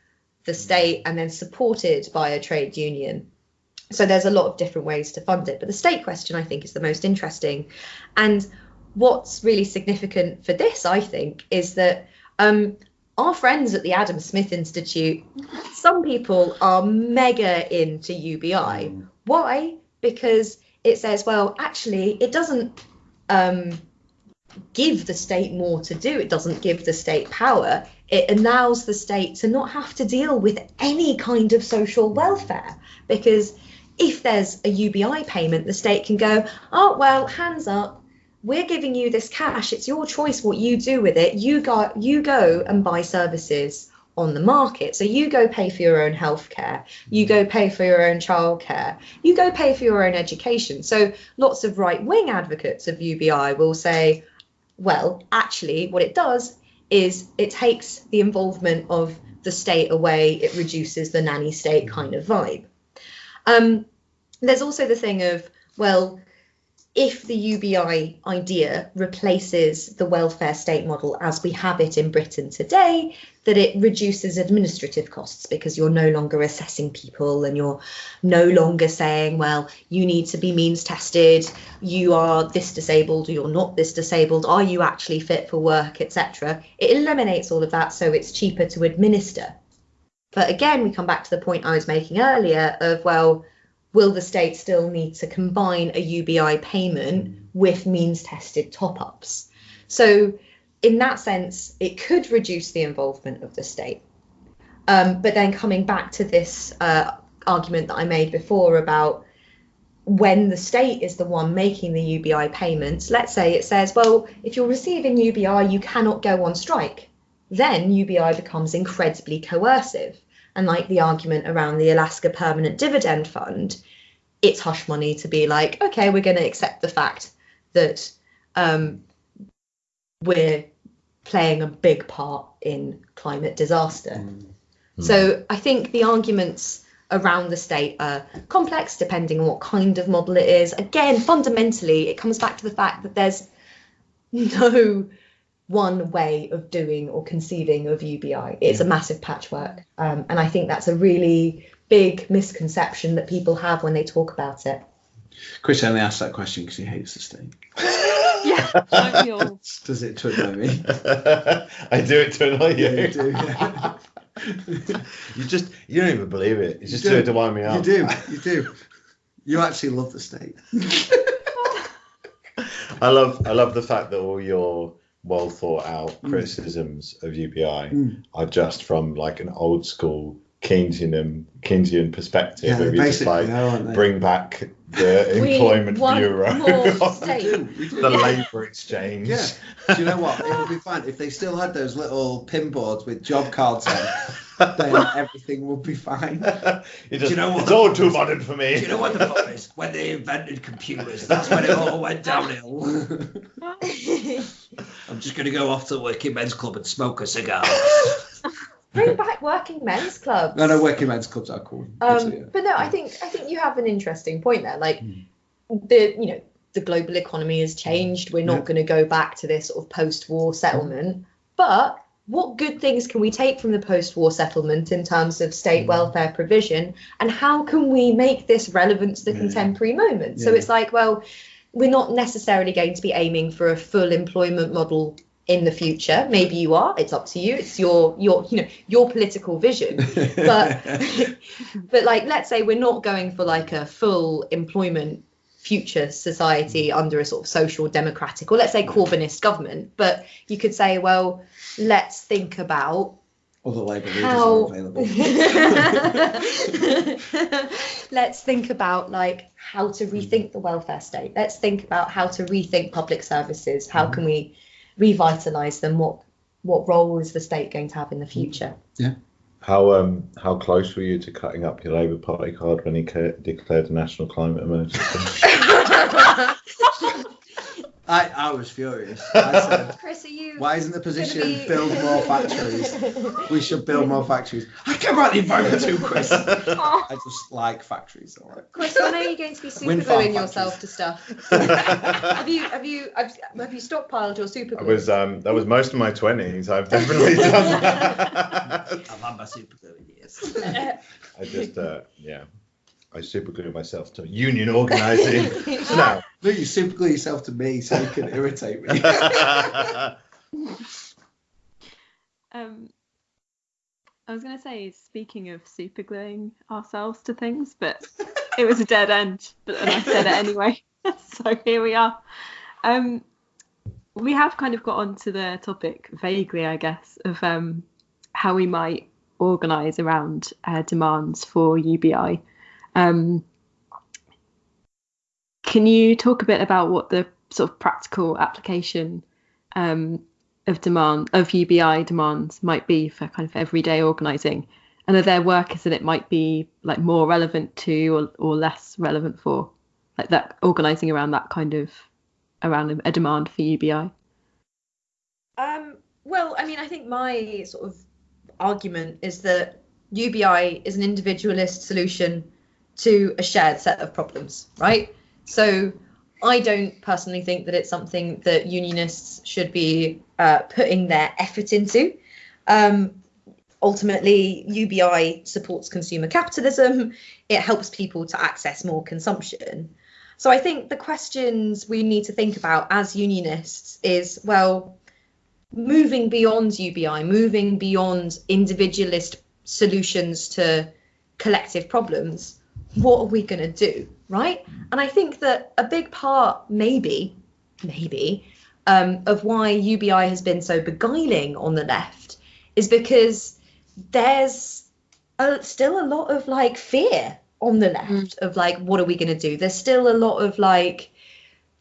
the state, and then supported by a trade union. So there's a lot of different ways to fund it. But the state question, I think, is the most interesting. And what's really significant for this, I think, is that um, our friends at the Adam Smith Institute, some people are mega into UBI. Why? Because it says, well, actually, it doesn't um, give the state more to do, it doesn't give the state power. It allows the state to not have to deal with any kind of social welfare because if there's a UBI payment, the state can go, oh, well, hands up, we're giving you this cash. It's your choice what you do with it. You go, you go and buy services on the market. So you go pay for your own healthcare, you go pay for your own childcare, you go pay for your own education. So lots of right wing advocates of UBI will say, well, actually, what it does is it takes the involvement of the state away, it reduces the nanny state kind of vibe. Um, there's also the thing of, well, if the UBI idea replaces the welfare state model as we have it in Britain today, that it reduces administrative costs because you're no longer assessing people and you're no longer saying, well, you need to be means tested, you are this disabled, or you're not this disabled, are you actually fit for work, etc. It eliminates all of that so it's cheaper to administer. But again, we come back to the point I was making earlier of, well, will the state still need to combine a UBI payment with means tested top ups? So, in that sense, it could reduce the involvement of the state. Um, but then coming back to this uh, argument that I made before about when the state is the one making the UBI payments, let's say it says, well, if you're receiving UBI, you cannot go on strike. Then UBI becomes incredibly coercive. And like the argument around the Alaska Permanent Dividend Fund, it's hush money to be like, okay, we're going to accept the fact that um, we're playing a big part in climate disaster. Mm. So I think the arguments around the state are complex depending on what kind of model it is. Again, fundamentally, it comes back to the fact that there's no one way of doing or conceiving of UBI. It's a massive patchwork. Um, and I think that's a really big misconception that people have when they talk about it. Chris only asked that question because he hates the state. [LAUGHS] Yeah, don't we all? Does it to annoy me? [LAUGHS] I do it to annoy you. Yeah, you do. yeah. [LAUGHS] You just you don't even believe it. You just do. do it to wind me up. You do. You do. You actually love the state. I love I love the fact that all your well thought out criticisms of UBI Mm. are just from like an old school Keynesian Keynesian perspective. Yeah, of they just basically like are, aren't they? bring back the [LAUGHS] employment bureau, more [LAUGHS] state. the labour exchange. Yeah. Do you know what? It would be fine if they still had those little pin boards with job cards on. [LAUGHS] then everything will be fine. [LAUGHS] You just, you know what? It's all too modern for me. Do you know what the problem is? When they invented computers, that's when it all went downhill. [LAUGHS] I'm just going to go off to the working men's club and smoke a cigar. [LAUGHS] Bring back working men's clubs. no, no, working men's clubs are cool. Um, Actually, yeah. but no, I think I think you have an interesting point there. Like Mm. the you know the global economy has changed. We're not Yeah. going to go back to this sort of post-war settlement. But what good things can we take from the post-war settlement in terms of state Mm. welfare provision, and how can we make this relevant to the Yeah. contemporary moment? So it's like, well, we're not necessarily going to be aiming for a full employment model in the future. Maybe you are. It's up to you. It's your your you know your political vision. [LAUGHS] But [LAUGHS] but like let's say we're not going for like a full employment future society mm. under a sort of social democratic or let's say mm. Corbynist government. But you could say, well, let's think about Other Labour leaders how are available. [LAUGHS] let's think about like how to mm. rethink the welfare state. Let's think about how to rethink public services. How can we revitalize them? What what role is the state going to have in the future How um how close were you to cutting up your Labour Party card when he ca- declared a national climate emergency? [LAUGHS] [LAUGHS] I, I was furious. I [LAUGHS] said, chris are you why isn't the position be- build more factories? We should build more factories. I care about the environment too, Chris. Oh, I just like factories. All right. Chris, when are you going to be [LAUGHS] Wind farm supergluing yourself to stuff? [LAUGHS] have you have you have, have you stockpiled your super I was um that was most of my twenties. I've definitely done that. I've had my super glue in years. I just uh yeah. I superglue myself to union organising. [LAUGHS] [LAUGHS] now, No, you superglue yourself to me so you can irritate me. [LAUGHS] Um, I was going to say, speaking of supergluing ourselves to things, but it was a dead end. But then I said it anyway. so here we are. Um, we have kind of got onto the topic vaguely, I guess, of um, how we might organise around uh, demands for UBI. Um, can you talk a bit about what the sort of practical application um, of demand of UBI demands might be for kind of everyday organising, and are there workers that it might be like more relevant to or, or less relevant for, like that organising around that kind of around a demand for UBI? Um, well, I mean, I think my sort of argument is that UBI is an individualist solution to a shared set of problems, right? So I don't personally think that it's something that unionists should be uh, putting their effort into. Um, ultimately, UBI supports consumer capitalism, it helps people to access more consumption. So I think the questions we need to think about as unionists is well, moving beyond UBI, moving beyond individualist solutions to collective problems, what are we going to do? Right. And I think that a big part, maybe, maybe, um, of why UBI has been so beguiling on the left is because there's a, still a lot of like fear on the left mm. of like, what are we going to do? There's still a lot of like,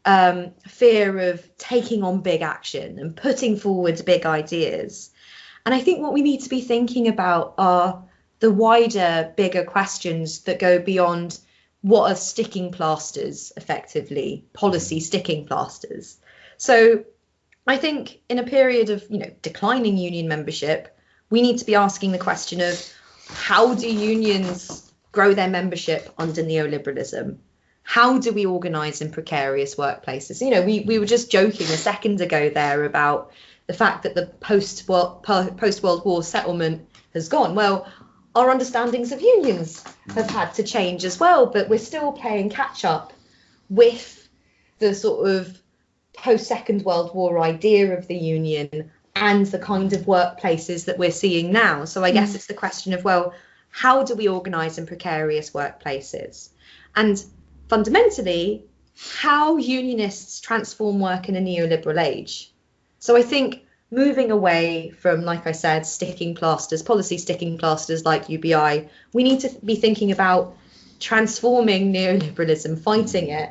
um, fear of taking on big action and putting forward big ideas. And I think what we need to be thinking about are the wider, bigger questions that go beyond what are sticking plasters effectively, policy mm. sticking plasters. So I think in a period of, you know, declining union membership, we need to be asking the question of how do unions grow their membership under neoliberalism? How do we organise in precarious workplaces? You know, we, we were just joking a second ago there about the fact that the post post World War settlement has gone. Well, our understandings of unions have had to change as well, but we're still playing catch up with the sort of post Second World War idea of the union and the kind of workplaces that we're seeing now. So I guess mm. it's the question of, well, how do we organise in precarious workplaces? And fundamentally, how unionists transform work in a neoliberal age. So I think moving away from, like I said, sticking plasters, policy sticking plasters like UBI, we need to be thinking about transforming neoliberalism, fighting it,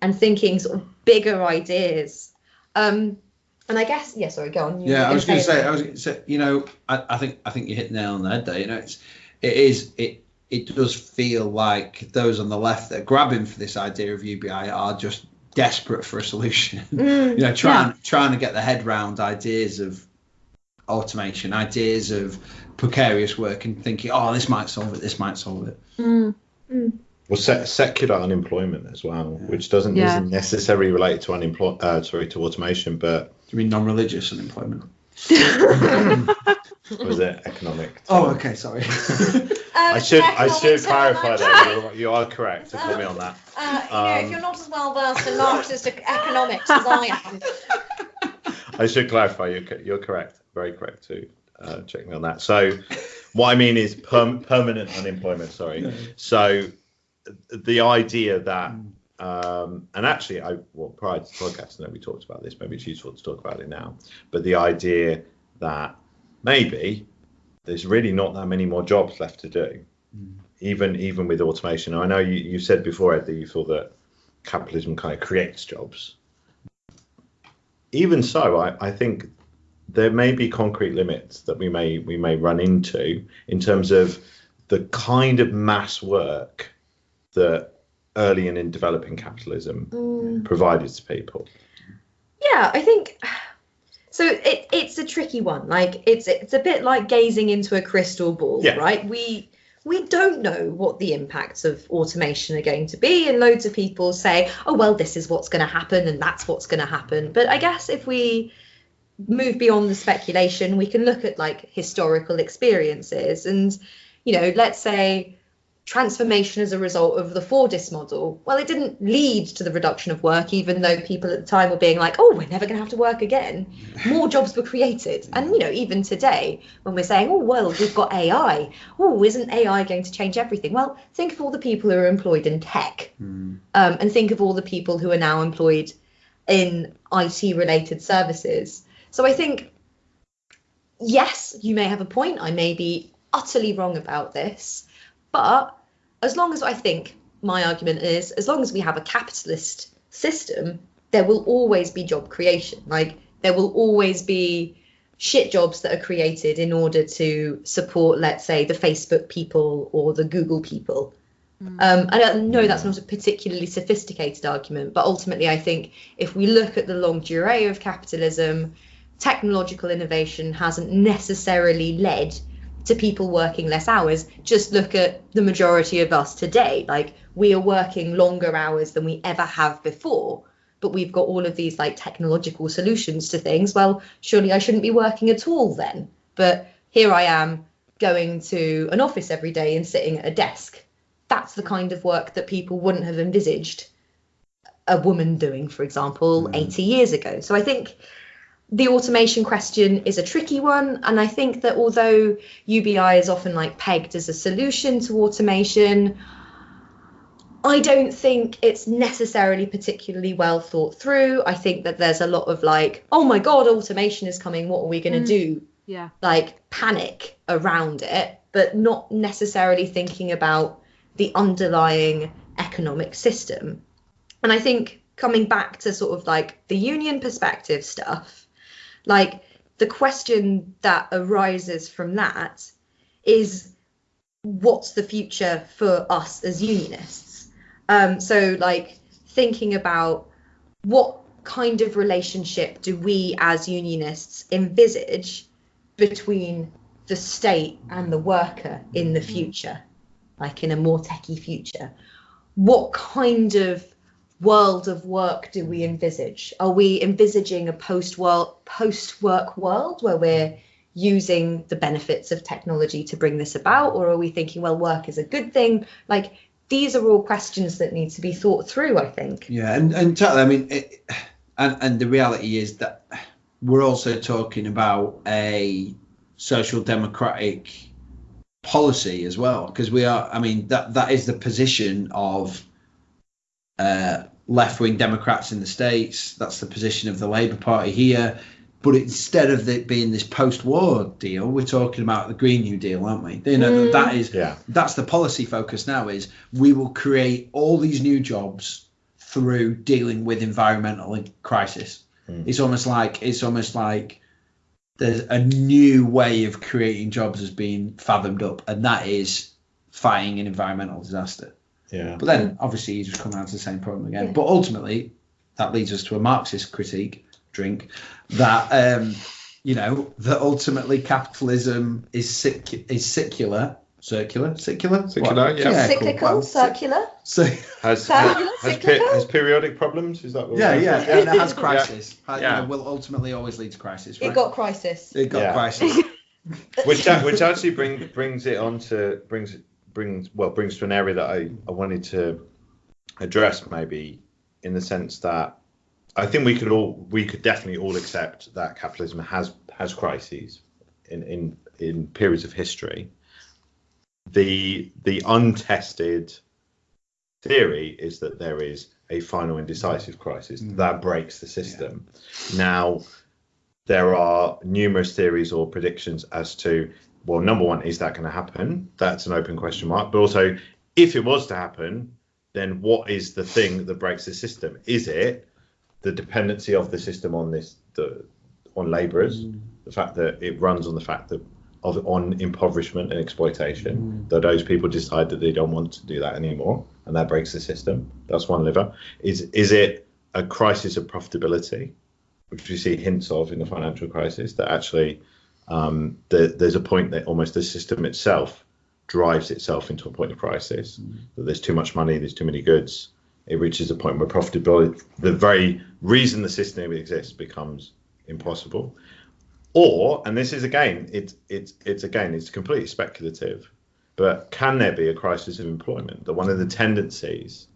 and thinking sort of bigger ideas. Um, and I guess, yeah, sorry, go on. You yeah, I was going to say, I was to say, you know, I, I, think I think you hit the nail on the head there. You know, it's it is it it does feel like those on the left that are grabbing for this idea of UBI are just desperate for a solution. [LAUGHS] Mm, you know, trying yeah. trying to get their head round ideas of automation, ideas of precarious work, and thinking, oh, this might solve it. This might solve it. Mm, mm. Well, se- secular unemployment as well, yeah. which doesn't yeah. isn't necessarily relate to unemploy uh, sorry to automation, but do you mean non-religious unemployment? [LAUGHS] [LAUGHS] was it economic? [LAUGHS] Oh, okay, sorry. [LAUGHS] Um, I should I should clarify that you're, you are correct to put me on that. Uh, you know, if um, you're not as well versed in Marxist economics as I am. [LAUGHS] I should clarify. You're you're correct. Very correct to uh, check me on that. So, what I mean is perm- permanent unemployment. Sorry. So, the idea that um, and actually, I well prior to the podcast, I know we talked about this. Maybe it's useful to talk about it now. But the idea that maybe there's really not that many more jobs left to do, mm. even even with automation. I know you, you said before Ed that you thought that capitalism kind of creates jobs. Even so, I, I think there may be concrete limits that we may we may run into in terms of the kind of mass work that early and in developing capitalism mm. provided to people. Yeah, I think so. It, it's a tricky one. Like it's it's a bit like gazing into a crystal ball, yeah. right? We we don't know what the impacts of automation are going to be, and loads of people say, "Oh well, this is what's going to happen, and that's what's going to happen." But I guess if we move beyond the speculation, we can look at like historical experiences, and you know, let's say transformation as a result of the Fordist model. Well, it didn't lead to the reduction of work, even though people at the time were being like, oh, we're never going to have to work again. More jobs were created. And, you know, even today, when we're saying, oh, well, we've got AI, oh, isn't AI going to change everything? Well, think of all the people who are employed in tech Mm. um, and think of all the people who are now employed in IT related services. So I think, yes, you may have a point. I may be utterly wrong about this. But as long as I think my argument is, as long as we have a capitalist system, there will always be job creation. Like there will always be shit jobs that are created in order to support, let's say, the Facebook people or the Google people. Um, and I know that's not a particularly sophisticated argument, but ultimately, I think if we look at the longue durée of capitalism, technological innovation hasn't necessarily led to people working less hours. Just look at the majority of us today. Like, we are working longer hours than we ever have before, but we've got all of these like technological solutions to things. Well, surely I shouldn't be working at all then. But here I am going to an office every day and sitting at a desk that's the kind of work that people wouldn't have envisaged a woman doing, for example, mm. 80 years ago. So I think the automation question is a tricky one. And I think that although UBI is often like pegged as a solution to automation, I don't think it's necessarily particularly well thought through. I think that there's a lot of like, oh my God, automation is coming. What are we going to mm. do? Yeah. like panic around it, but not necessarily thinking about the underlying economic system. And I think coming back to sort of like the union perspective stuff, like the question that arises from that is what's the future for us as unionists? Um, so, like, thinking about what kind of relationship do we as unionists envisage between the state and the worker in the future, like in a more techie future? What kind of world of work do we mm. envisage? Are we envisaging a post world post work world where we're using the benefits of technology to bring this about, or are we thinking, well, work is a good thing? Like these are all questions that need to be thought through. I think. Yeah, and and totally. I mean, it, and and the reality is that we're also talking about a social democratic policy as well, because we are. I mean, that that is the position of uh, left wing Democrats in the states. That's the position of the Labour Party here. But instead of it being this post-war deal, we're talking about the Green New Deal, aren't we? You know, Mm. that is Yeah. that's the policy focus now. Is we will create all these new jobs through dealing with environmental crisis. Mm. It's almost like it's almost like there's a new way of creating jobs has been fathomed up, and that is fighting an environmental disaster. Yeah. But then obviously you just come down to the same problem again. Yeah. But ultimately, that leads us to a Marxist critique, drink, that um, you know that ultimately capitalism is sic- is secular, circular, circular, Circular, What? yeah. cool. Cyclical, Well, circular. So Has, Circular, has, has, cyclical? has periodic problems? Is that what yeah, we're yeah, saying? and it has [LAUGHS] crisis. Yeah. You know, will ultimately always lead to crisis. Right? It got crisis. it got Yeah. crisis. [LAUGHS] which which actually bring, brings it on to brings brings well brings to an area that I, I wanted to address maybe in the sense that I think we could all we could definitely all accept that capitalism has has crises in in in periods of history. The the untested theory is that there is a final and decisive crisis Mm. that breaks the system. Now there are numerous theories or predictions as to well number one is that going to happen? That's an open question mark. But also if it was to happen then what is the thing that breaks the system? Is it the dependency of the system on this the on laborers? Mm. The fact that it runs on the fact that of on impoverishment and exploitation mm. that those people decide that they don't want to do that anymore and that breaks the system? That's one lever. Is is it a crisis of profitability which we see hints of in the financial crisis, that actually um, the, there's a point that almost the system itself drives itself into a point of crisis. That there's too much money, there's too many goods. It reaches a point where profitability, the very reason the system exists, becomes impossible. Or, and this is again, it's it's it's again, it's completely speculative. But can there be a crisis of employment? That one of the tendencies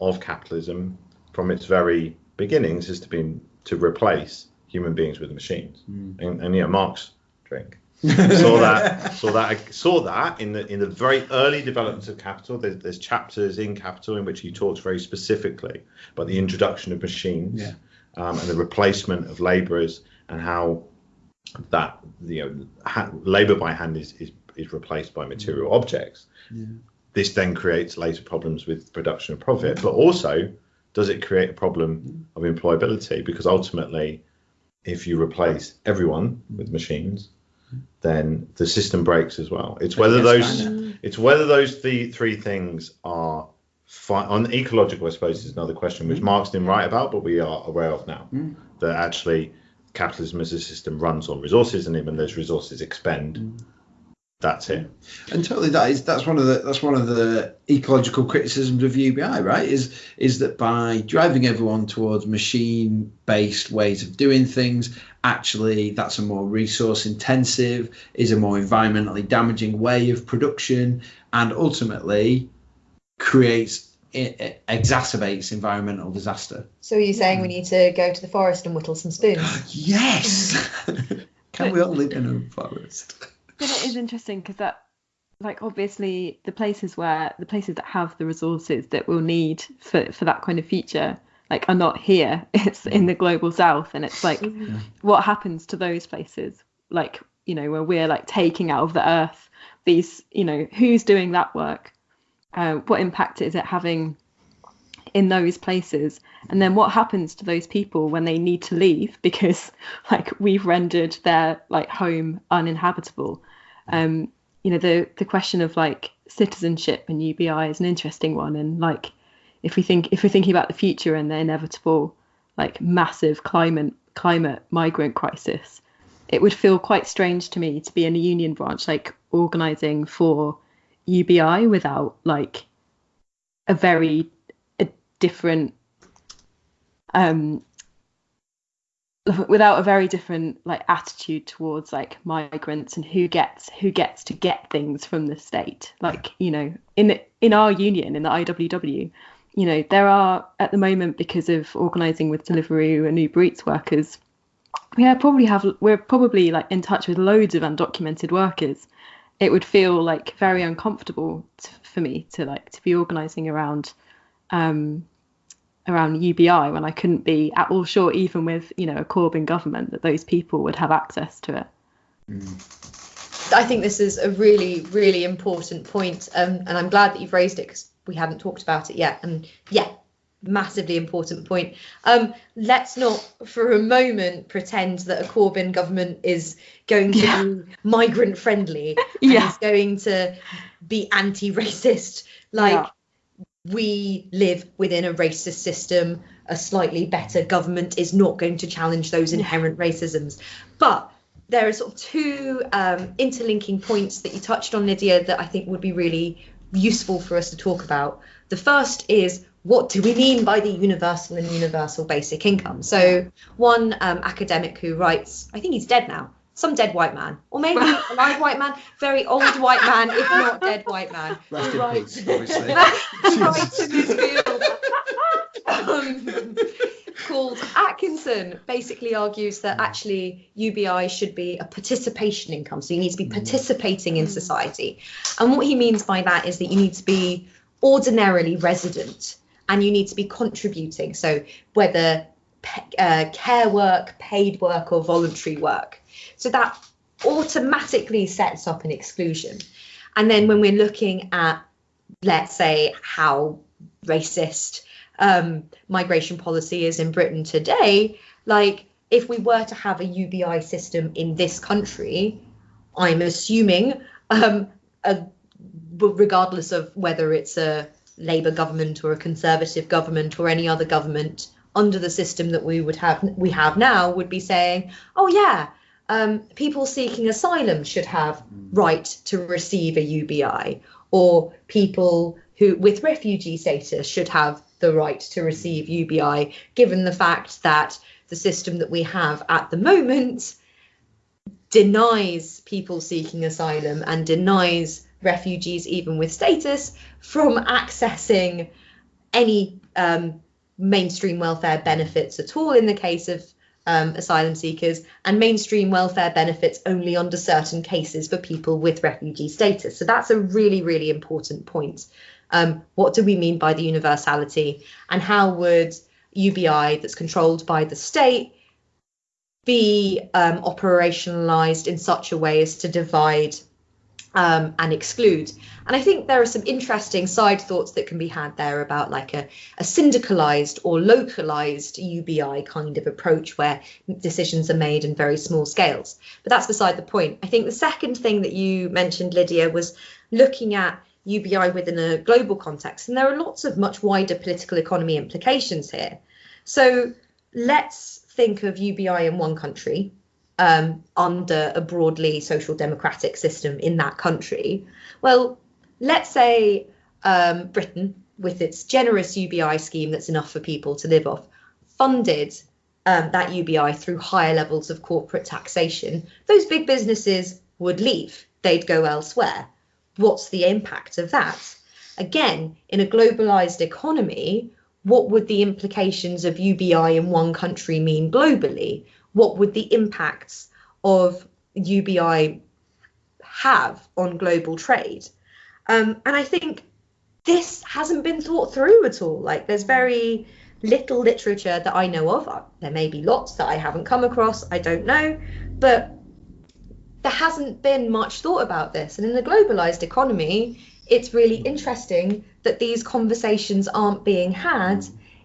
of capitalism from its very beginnings is to be to replace human beings with machines. Mm. And, and yeah, Marx drink. [LAUGHS] Saw that saw that I saw that in the in the very early developments of capital. There's, there's chapters in capital in which he talks very specifically about the introduction of machines Yeah. um, and the replacement of laborers and how that you know ha- labor by hand is, is is replaced by material objects. Yeah. this then creates later problems with production and profit but also does it create a problem of employability? Because ultimately if you replace everyone with machines then the system breaks as well. It's whether those it's whether those th- three things are fi- on ecological i suppose is another question which marx didn't write about but we are aware of now Mm. that actually capitalism as a system runs on resources and even those resources expend that's it. And totally that is that's one of the that's one of the ecological criticisms of UBI, right? Is is that by driving everyone towards machine based ways of doing things, actually that's a more resource intensive, is a more environmentally damaging way of production, and ultimately creates it, it exacerbates environmental disaster. So are you saying we need to go to the forest and whittle some spoons? [GASPS] Yes. [LAUGHS] Can we all live in a forest? But it is interesting because that, like, obviously the places where the places that have the resources that we'll need for for that kind of future, like, are not here. [LAUGHS] It's in the global south, and it's like, what happens to those places? Like, you know, where we're like taking out of the earth these, you know, who's doing that work? Uh, what impact is it having in those places? And then what happens to those people when they need to leave [LAUGHS] because, like, we've rendered their like home uninhabitable? um, you know the the question of like citizenship and UBI is an interesting one and like if we think if we're thinking about the future and the inevitable like massive climate climate migrant crisis it would feel quite strange to me to be in a union branch like organizing for UBI without like a very a different um without a very different like attitude towards like migrants and who gets who gets to get things from the state. Like you know in in our union in the IWW you know there are at the moment because of organizing with Deliveroo and Uber Eats workers we are probably have we're probably like in touch with loads of undocumented workers it would feel like very uncomfortable t- for me to like to be organizing around um around UBI when I couldn't be at all sure, even with you know a Corbyn government, that those people would have access to it. I think this is a really, really important point, um, and I'm glad that you've raised it because we hadn't talked about it yet. And yeah, massively important point. Um, let's not for a moment pretend that a Corbyn government is going to Yeah. be migrant friendly [LAUGHS] Yeah. is going to be anti-racist. Like Yeah. we live within a racist system. A slightly better government is not going to challenge those inherent racisms. But there are sort of two um, interlinking points that you touched on, Lydia, that I think would be really useful for us to talk about. The first is what do we mean by the universal and universal basic income? So, one um, academic who writes, I think he's dead now, some dead white man, or maybe a live white man, very old white man, if not dead white man, Rest in peace, obviously. [LAUGHS] writes in this field um, called Atkinson basically argues that actually UBI should be a participation income. So you need to be participating in society. And what he means by that is that you need to be ordinarily resident and you need to be contributing. So whether pe- uh, care work, paid work, or voluntary work. So that automatically sets up an exclusion. And then when we're looking at, let's say, how racist um, migration policy is in Britain today, like if we were to have a UBI system in this country, I'm assuming, um, a, regardless of whether it's a Labour government or a Conservative government or any other government under the system that we would have we have now would be saying, oh yeah, um, people seeking asylum should have right to receive a UBI, or people who with refugee status should have the right to receive UBI, given the fact that the system that we have at the moment denies people seeking asylum and denies refugees, even with status, from accessing any um, mainstream welfare benefits at all in the case of um, asylum seekers, and mainstream welfare benefits only under certain cases for people with refugee status. So that's a really, really important point. Um, what do we mean by the universality, and how would UBI that's controlled by the state be um, operationalized in such a way as to divide um, and exclude. And I think there are some interesting side thoughts that can be had there about like a, a syndicalized or localized UBI kind of approach where decisions are made in very small scales. But that's beside the point. I think the second thing that you mentioned, Lydia, was looking at UBI within a global context. And there are lots of much wider political economy implications here. So let's think of UBI in one country um, under a broadly social democratic system in that country. Well, let's say um, Britain, with its generous UBI scheme that's enough for people to live off, funded um, that UBI through higher levels of corporate taxation, those big businesses would leave, they'd go elsewhere. What's the impact of that? Again, in a globalized economy, what would the implications of UBI in one country mean globally? what would the impacts of UBI have on global trade? Um, and I think this hasn't been thought through at all. Like there's very little literature that I know of. Uh, there may be lots that I haven't come across, I don't know, but there hasn't been much thought about this. And in the globalized economy, it's really interesting that these conversations aren't being had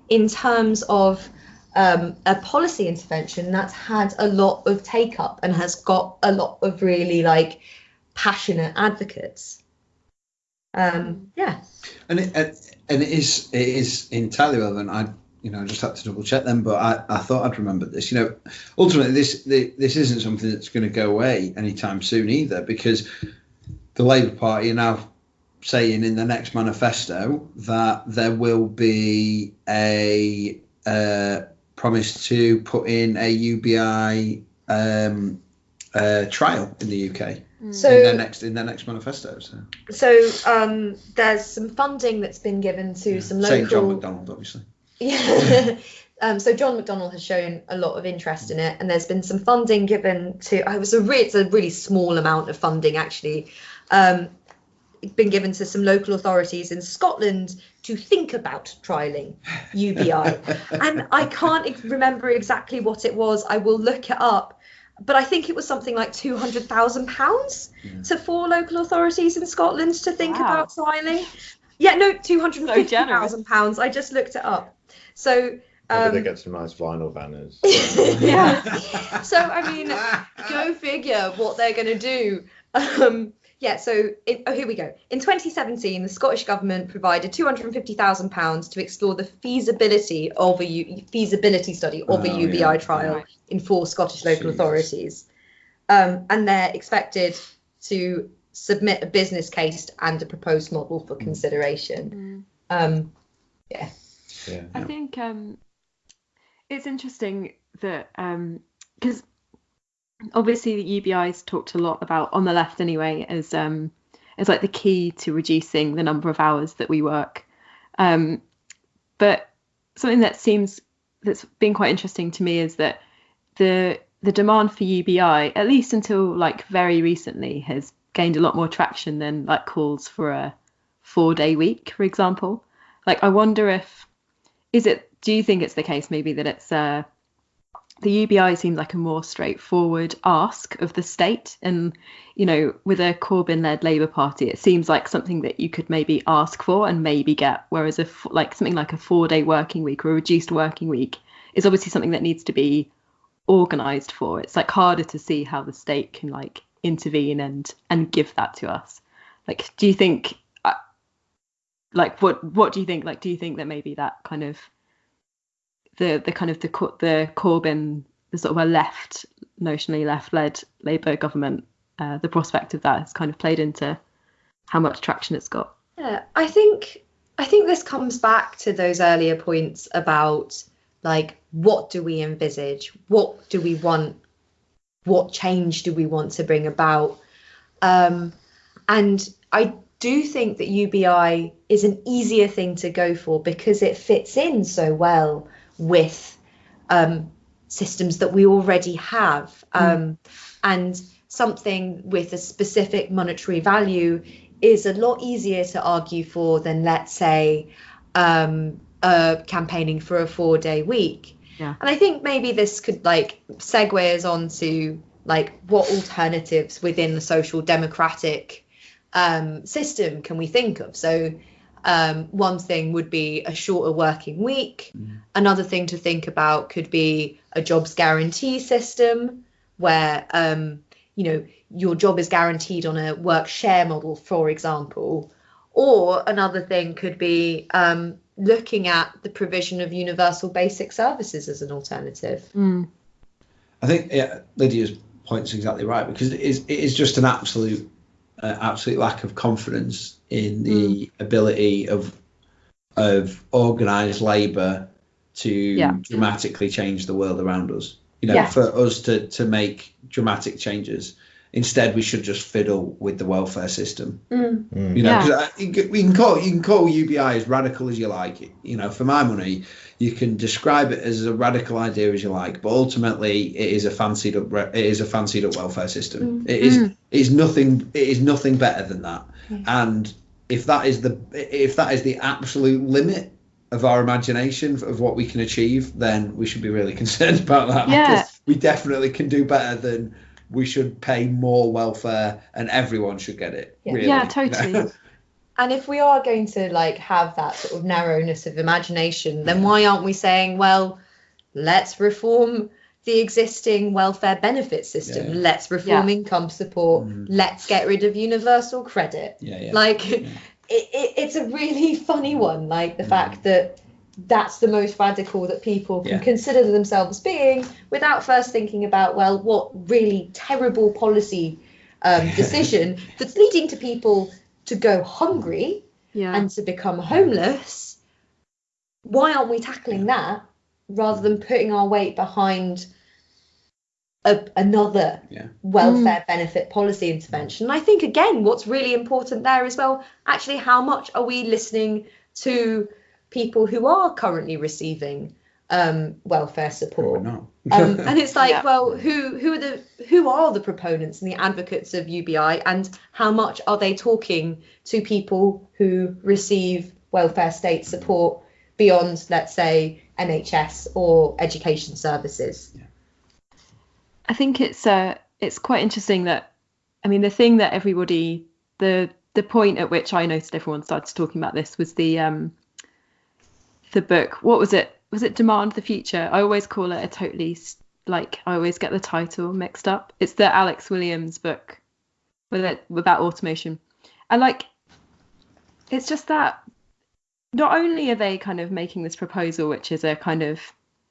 in terms of um, a policy intervention that's had a lot of take up and has got a lot of really like passionate advocates. Um, yeah. And it, and it is it is entirely relevant. I you know I just had to double check them, but I, I thought I'd remembered this. You know, ultimately this this isn't something that's going to go away anytime soon either, because the Labour Party are now saying in the next manifesto that there will be a uh, promised to put in a UBI um, uh, trial in the UK. Hmm. So in their next in their next manifesto. So, so um, there's some funding that's been given to yeah. some local. Saying John McDonnell, obviously. Yeah. [LAUGHS] um, so John McDonnell has shown a lot of interest in it, and there's been some funding given to. I was a re- it's a really small amount of funding actually. Um, been given to some local authorities in Scotland to think about trialing UBI. [LAUGHS] and I can't remember exactly what it was. I will look it up. But I think it was something like two hundred thousand pounds to four local authorities in Scotland to think wow. about trialing. Yeah, no, two hundred fifty thousand so pounds. I just looked it up. So um, they get some nice vinyl banners. [LAUGHS] yeah. [LAUGHS] so I mean, go figure what they're going to do. Um, yeah, so it, oh, here we go. In 2017, the Scottish government provided 250,000 pounds to explore the feasibility of a U, feasibility study of oh, a UBI yeah. trial right. in four Scottish local authorities, um, and they're expected to submit a business case and a proposed model for consideration. Mm. Um, yeah. Yeah. I think um, it's interesting that because um, obviously the UBI's talked a lot about on the left anyway as um as like the key to reducing the number of hours that we work. Um, but something that seems that's been quite interesting to me is that the the demand for UBI, at least until like very recently, has gained a lot more traction than like calls for a four day week, for example. Like I wonder if is it do you think it's the case maybe that it's uh the UBI seems like a more straightforward ask of the state. And, you know, with a Corbyn led Labour Party, it seems like something that you could maybe ask for and maybe get. Whereas, a, like something like a four day working week or a reduced working week is obviously something that needs to be organised for. It's like harder to see how the state can like intervene and and give that to us. Like, do you think, like, what what do you think? Like, do you think that maybe that kind of the the kind of the the Corbyn the sort of a left notionally left led Labour government uh, the prospect of that has kind of played into how much traction it's got. Yeah, I think I think this comes back to those earlier points about like what do we envisage, what do we want, what change do we want to bring about, um, and I do think that UBI is an easier thing to go for because it fits in so well with um, systems that we already have. Um, and something with a specific monetary value is a lot easier to argue for than, let's say, um, uh, campaigning for a four day week. Yeah. And I think maybe this could like segue us on to like what alternatives within the social democratic um, system can we think of? So um, one thing would be a shorter working week. Another thing to think about could be a jobs guarantee system where um, you know your job is guaranteed on a work share model, for example. Or another thing could be um, looking at the provision of universal basic services as an alternative. Mm. I think yeah, Lydia's point's exactly right because it is it is just an absolute uh, absolute lack of confidence in the ability of of organised labour to Yeah. dramatically change the world around us. You know, Yes. for us to to make dramatic changes. Instead, we should just fiddle with the welfare system. Mm. You know, Yeah. 'cause I- you can call you can call UBI as radical as you like. You know, for my money, you can describe it as a radical idea as you like, but ultimately, it is a fancied up it is a fancied up welfare system. Mm. It is mm. it is nothing it is nothing better than that. And if that is the if that is the absolute limit of our imagination of what we can achieve, then we should be really [LAUGHS] concerned about that. Yeah. because we definitely can do better than we should pay more welfare and everyone should get it. Yeah. really, Yeah, totally. [LAUGHS] And if we are going to like have that sort of narrowness of imagination, then why aren't we saying, well, let's reform the existing welfare benefit system. Yeah. Let's reform Yeah. income support. Mhm. Let's get rid of universal credit. yeah, yeah. Like Yeah. [LAUGHS] it, it, it's a really funny one. Like the Mm. fact that that's the most radical that people can Yeah. consider themselves being without first thinking about, well, what really terrible policy um, [LAUGHS] decision that's leading to people to go hungry Yeah. and to become homeless, why aren't we tackling that rather than putting our weight behind a, another Yeah. welfare mm. benefit policy intervention? And I think, again, what's really important there as well, actually, how much are we listening to people who are currently receiving um, welfare support? Probably not. um, and it's [LAUGHS] like Yeah. well who who are the who are the proponents and the advocates of UBI and how much are they talking to people who receive welfare state support beyond let's say NHS or education services I think it's uh it's quite interesting that I mean the thing that everybody the the point at which I noticed everyone started talking about this was the um the book what was it was it Demand the Future? I always call it a totally like I always get the title mixed up. It's the Alex Williams book with it about automation. And like it's just that not only are they kind of making this proposal which is a kind of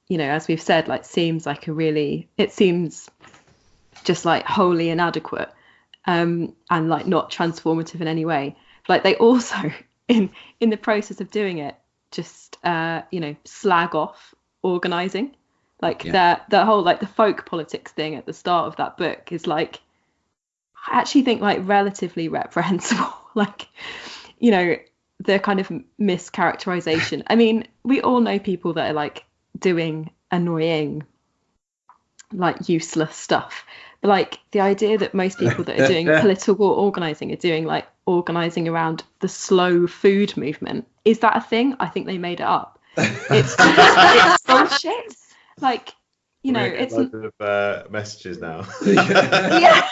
you know as we've said like seems like a really it seems just like wholly inadequate um and like not transformative in any way. Like they also [LAUGHS] in in the process of doing it just uh you know slag off organizing. Like Yeah. that the whole like the folk politics thing at the start of that book is like i actually think like relatively reprehensible. [LAUGHS] Like you know the kind of mischaracterization. I mean we all know people that are like doing annoying like useless stuff like the idea that most people that are [LAUGHS] doing political organizing are doing like organizing around the slow food movement is that a thing? I think they made it up. It's, [LAUGHS] it's bullshit. Like you know We're getting it's loads of uh, messages now. [LAUGHS] yeah.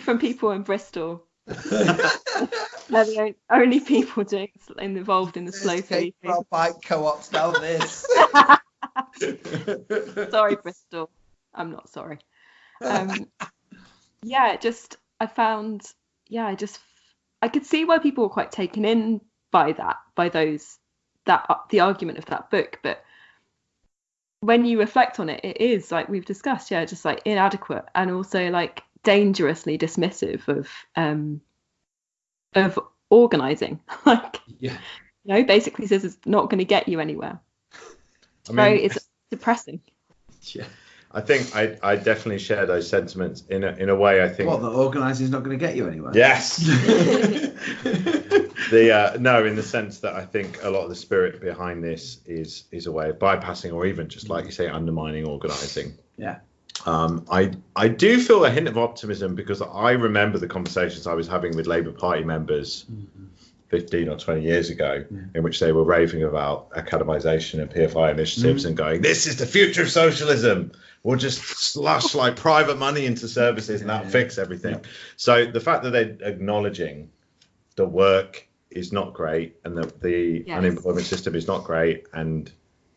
From people in bristol. They're the only people doing involved in the slow food movement. bike co-ops down this. sorry bristol. I'm not sorry um yeah just i found yeah i just i could see why people were quite taken in by that by those that uh, the argument of that book but when you reflect on it it is like we've discussed yeah just like inadequate and also like dangerously dismissive of um of organizing [LAUGHS] like Yeah. you know basically says it's not going to get you anywhere I mean, it's depressing [LAUGHS] yeah. I think I, I definitely share those sentiments in a, in a way. I think What, the organising's not going to get you anywhere? yes. [LAUGHS] the uh, no, in the sense that I think a lot of the spirit behind this is is a way of bypassing or even just like you say undermining organising. Yeah. Um, I I do feel a hint of optimism because I remember the conversations I was having with Labour Party members. 15 or 20 years ago, in which they were raving about academisation and PFI initiatives mm. and going, This is the future of socialism. We'll just slush like private money into services and that'll Yeah. fix everything. So the fact that they're acknowledging the work is not great and that the Yes. unemployment system is not great and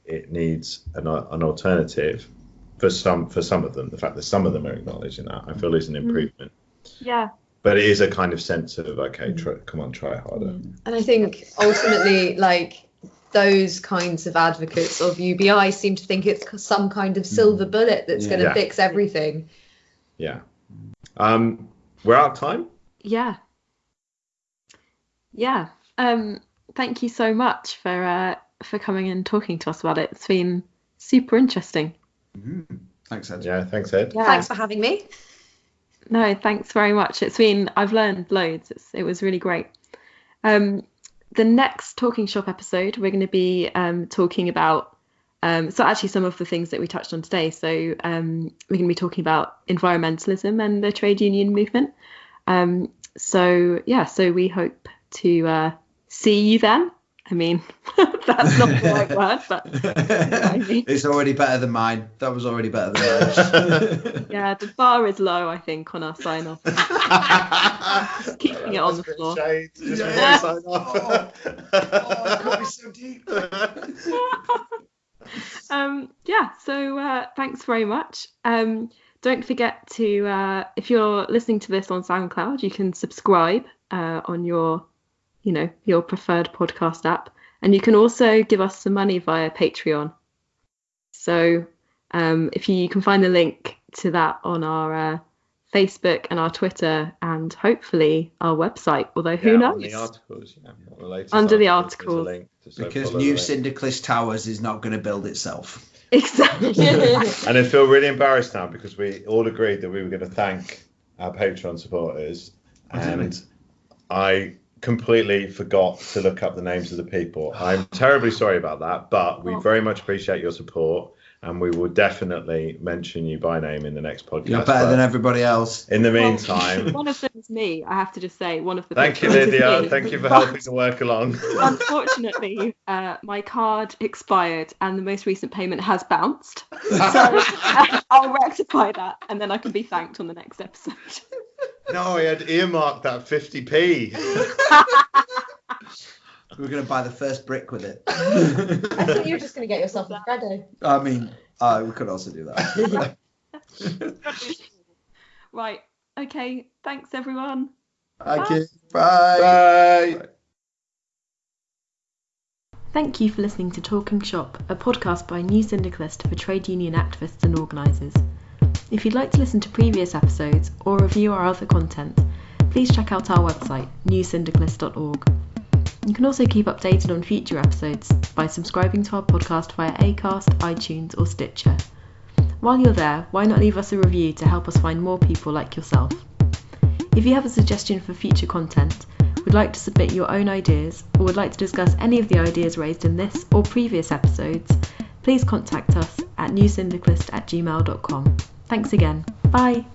it needs an, an alternative for some for some of them. The fact that some of them are acknowledging that I feel is an mm. improvement. Yeah. But it is a kind of sense of okay, try, come on, try harder. And I think ultimately, like those kinds of advocates of UBI seem to think it's some kind of silver bullet that's going to Yeah. fix everything. Yeah. Um, we're out of time. Yeah. Yeah. Um, thank you so much for uh, for coming and talking to us about it. It's been super interesting. Mhm. Thanks, Ed. Yeah, thanks, Ed. Yeah. Thanks for having me. No, thanks very much. It's been I've learned loads. It's, it was really great. Um, the next talking shop episode, we're going to be um, talking about. Um, so actually, some of the things that we touched on today. So um, we're going to be talking about environmentalism and the trade union movement. Um, so yeah, so we hope to uh, see you then. I mean, [LAUGHS] that's not the right [LAUGHS] word, but I mean. it's already better than mine. That was already better than [LAUGHS] mine. yeah, the bar is low. I think on our sign off. Just keeping it on the floor. Just Yeah. sign off. oh, it got me so deep. um, yeah, so uh, thanks very much. Um, don't forget to, uh, if you're listening to this on SoundCloud, you can subscribe uh, on your, you know, your preferred podcast app, and you can also give us some money via Patreon. So um, if you, you can find the link to that on our uh, Facebook and our Twitter, and hopefully our website. Although who Yeah, knows? on the articles, yeah, on the latest Under the articles, there's a articles. link to- so Because new the link. Syndicalist Towers is not going to build itself. Exactly. [LAUGHS] And I feel really embarrassed now because we all agreed that we were going to thank our Patreon supporters, did we? and I completely forgot to look up the names of the people. I'm terribly sorry about that, but we Oh. very much appreciate your support, and we will definitely mention you by name in the next podcast. You're better But than everybody else. in the Well, meantime, [LAUGHS] one of them is me. I have to just say, one of the. thank you, patrons Lydia. Thank you for But helping to work along. [LAUGHS] Unfortunately, uh, my card expired, and the most recent payment has bounced. [LAUGHS] So uh, I'll rectify that, and then I can be thanked on the next episode. No, I had earmarked that 50p. We're going to buy the first brick with it. I thought you were just going to get yourself a Freddo. I mean, uh, we could also do that. [LAUGHS] right. Okay. Thanks, everyone. Thank you. Bye. Bye. Thank you for listening to Talking Shop, a podcast by New Syndicalist for trade union activists and organisers. If you'd like to listen to previous episodes or review our other content, please check out our website, newsyndicalist.org. You can also keep updated on future episodes by subscribing to our podcast via Acast, iTunes, or Stitcher. While you're there, why not leave us a review to help us find more people like yourself? If you have a suggestion for future content, would like to submit your own ideas, or would like to discuss any of the ideas raised in this or previous episodes, please contact us at newsyndicalist at gmail.com. Thanks again. Bye.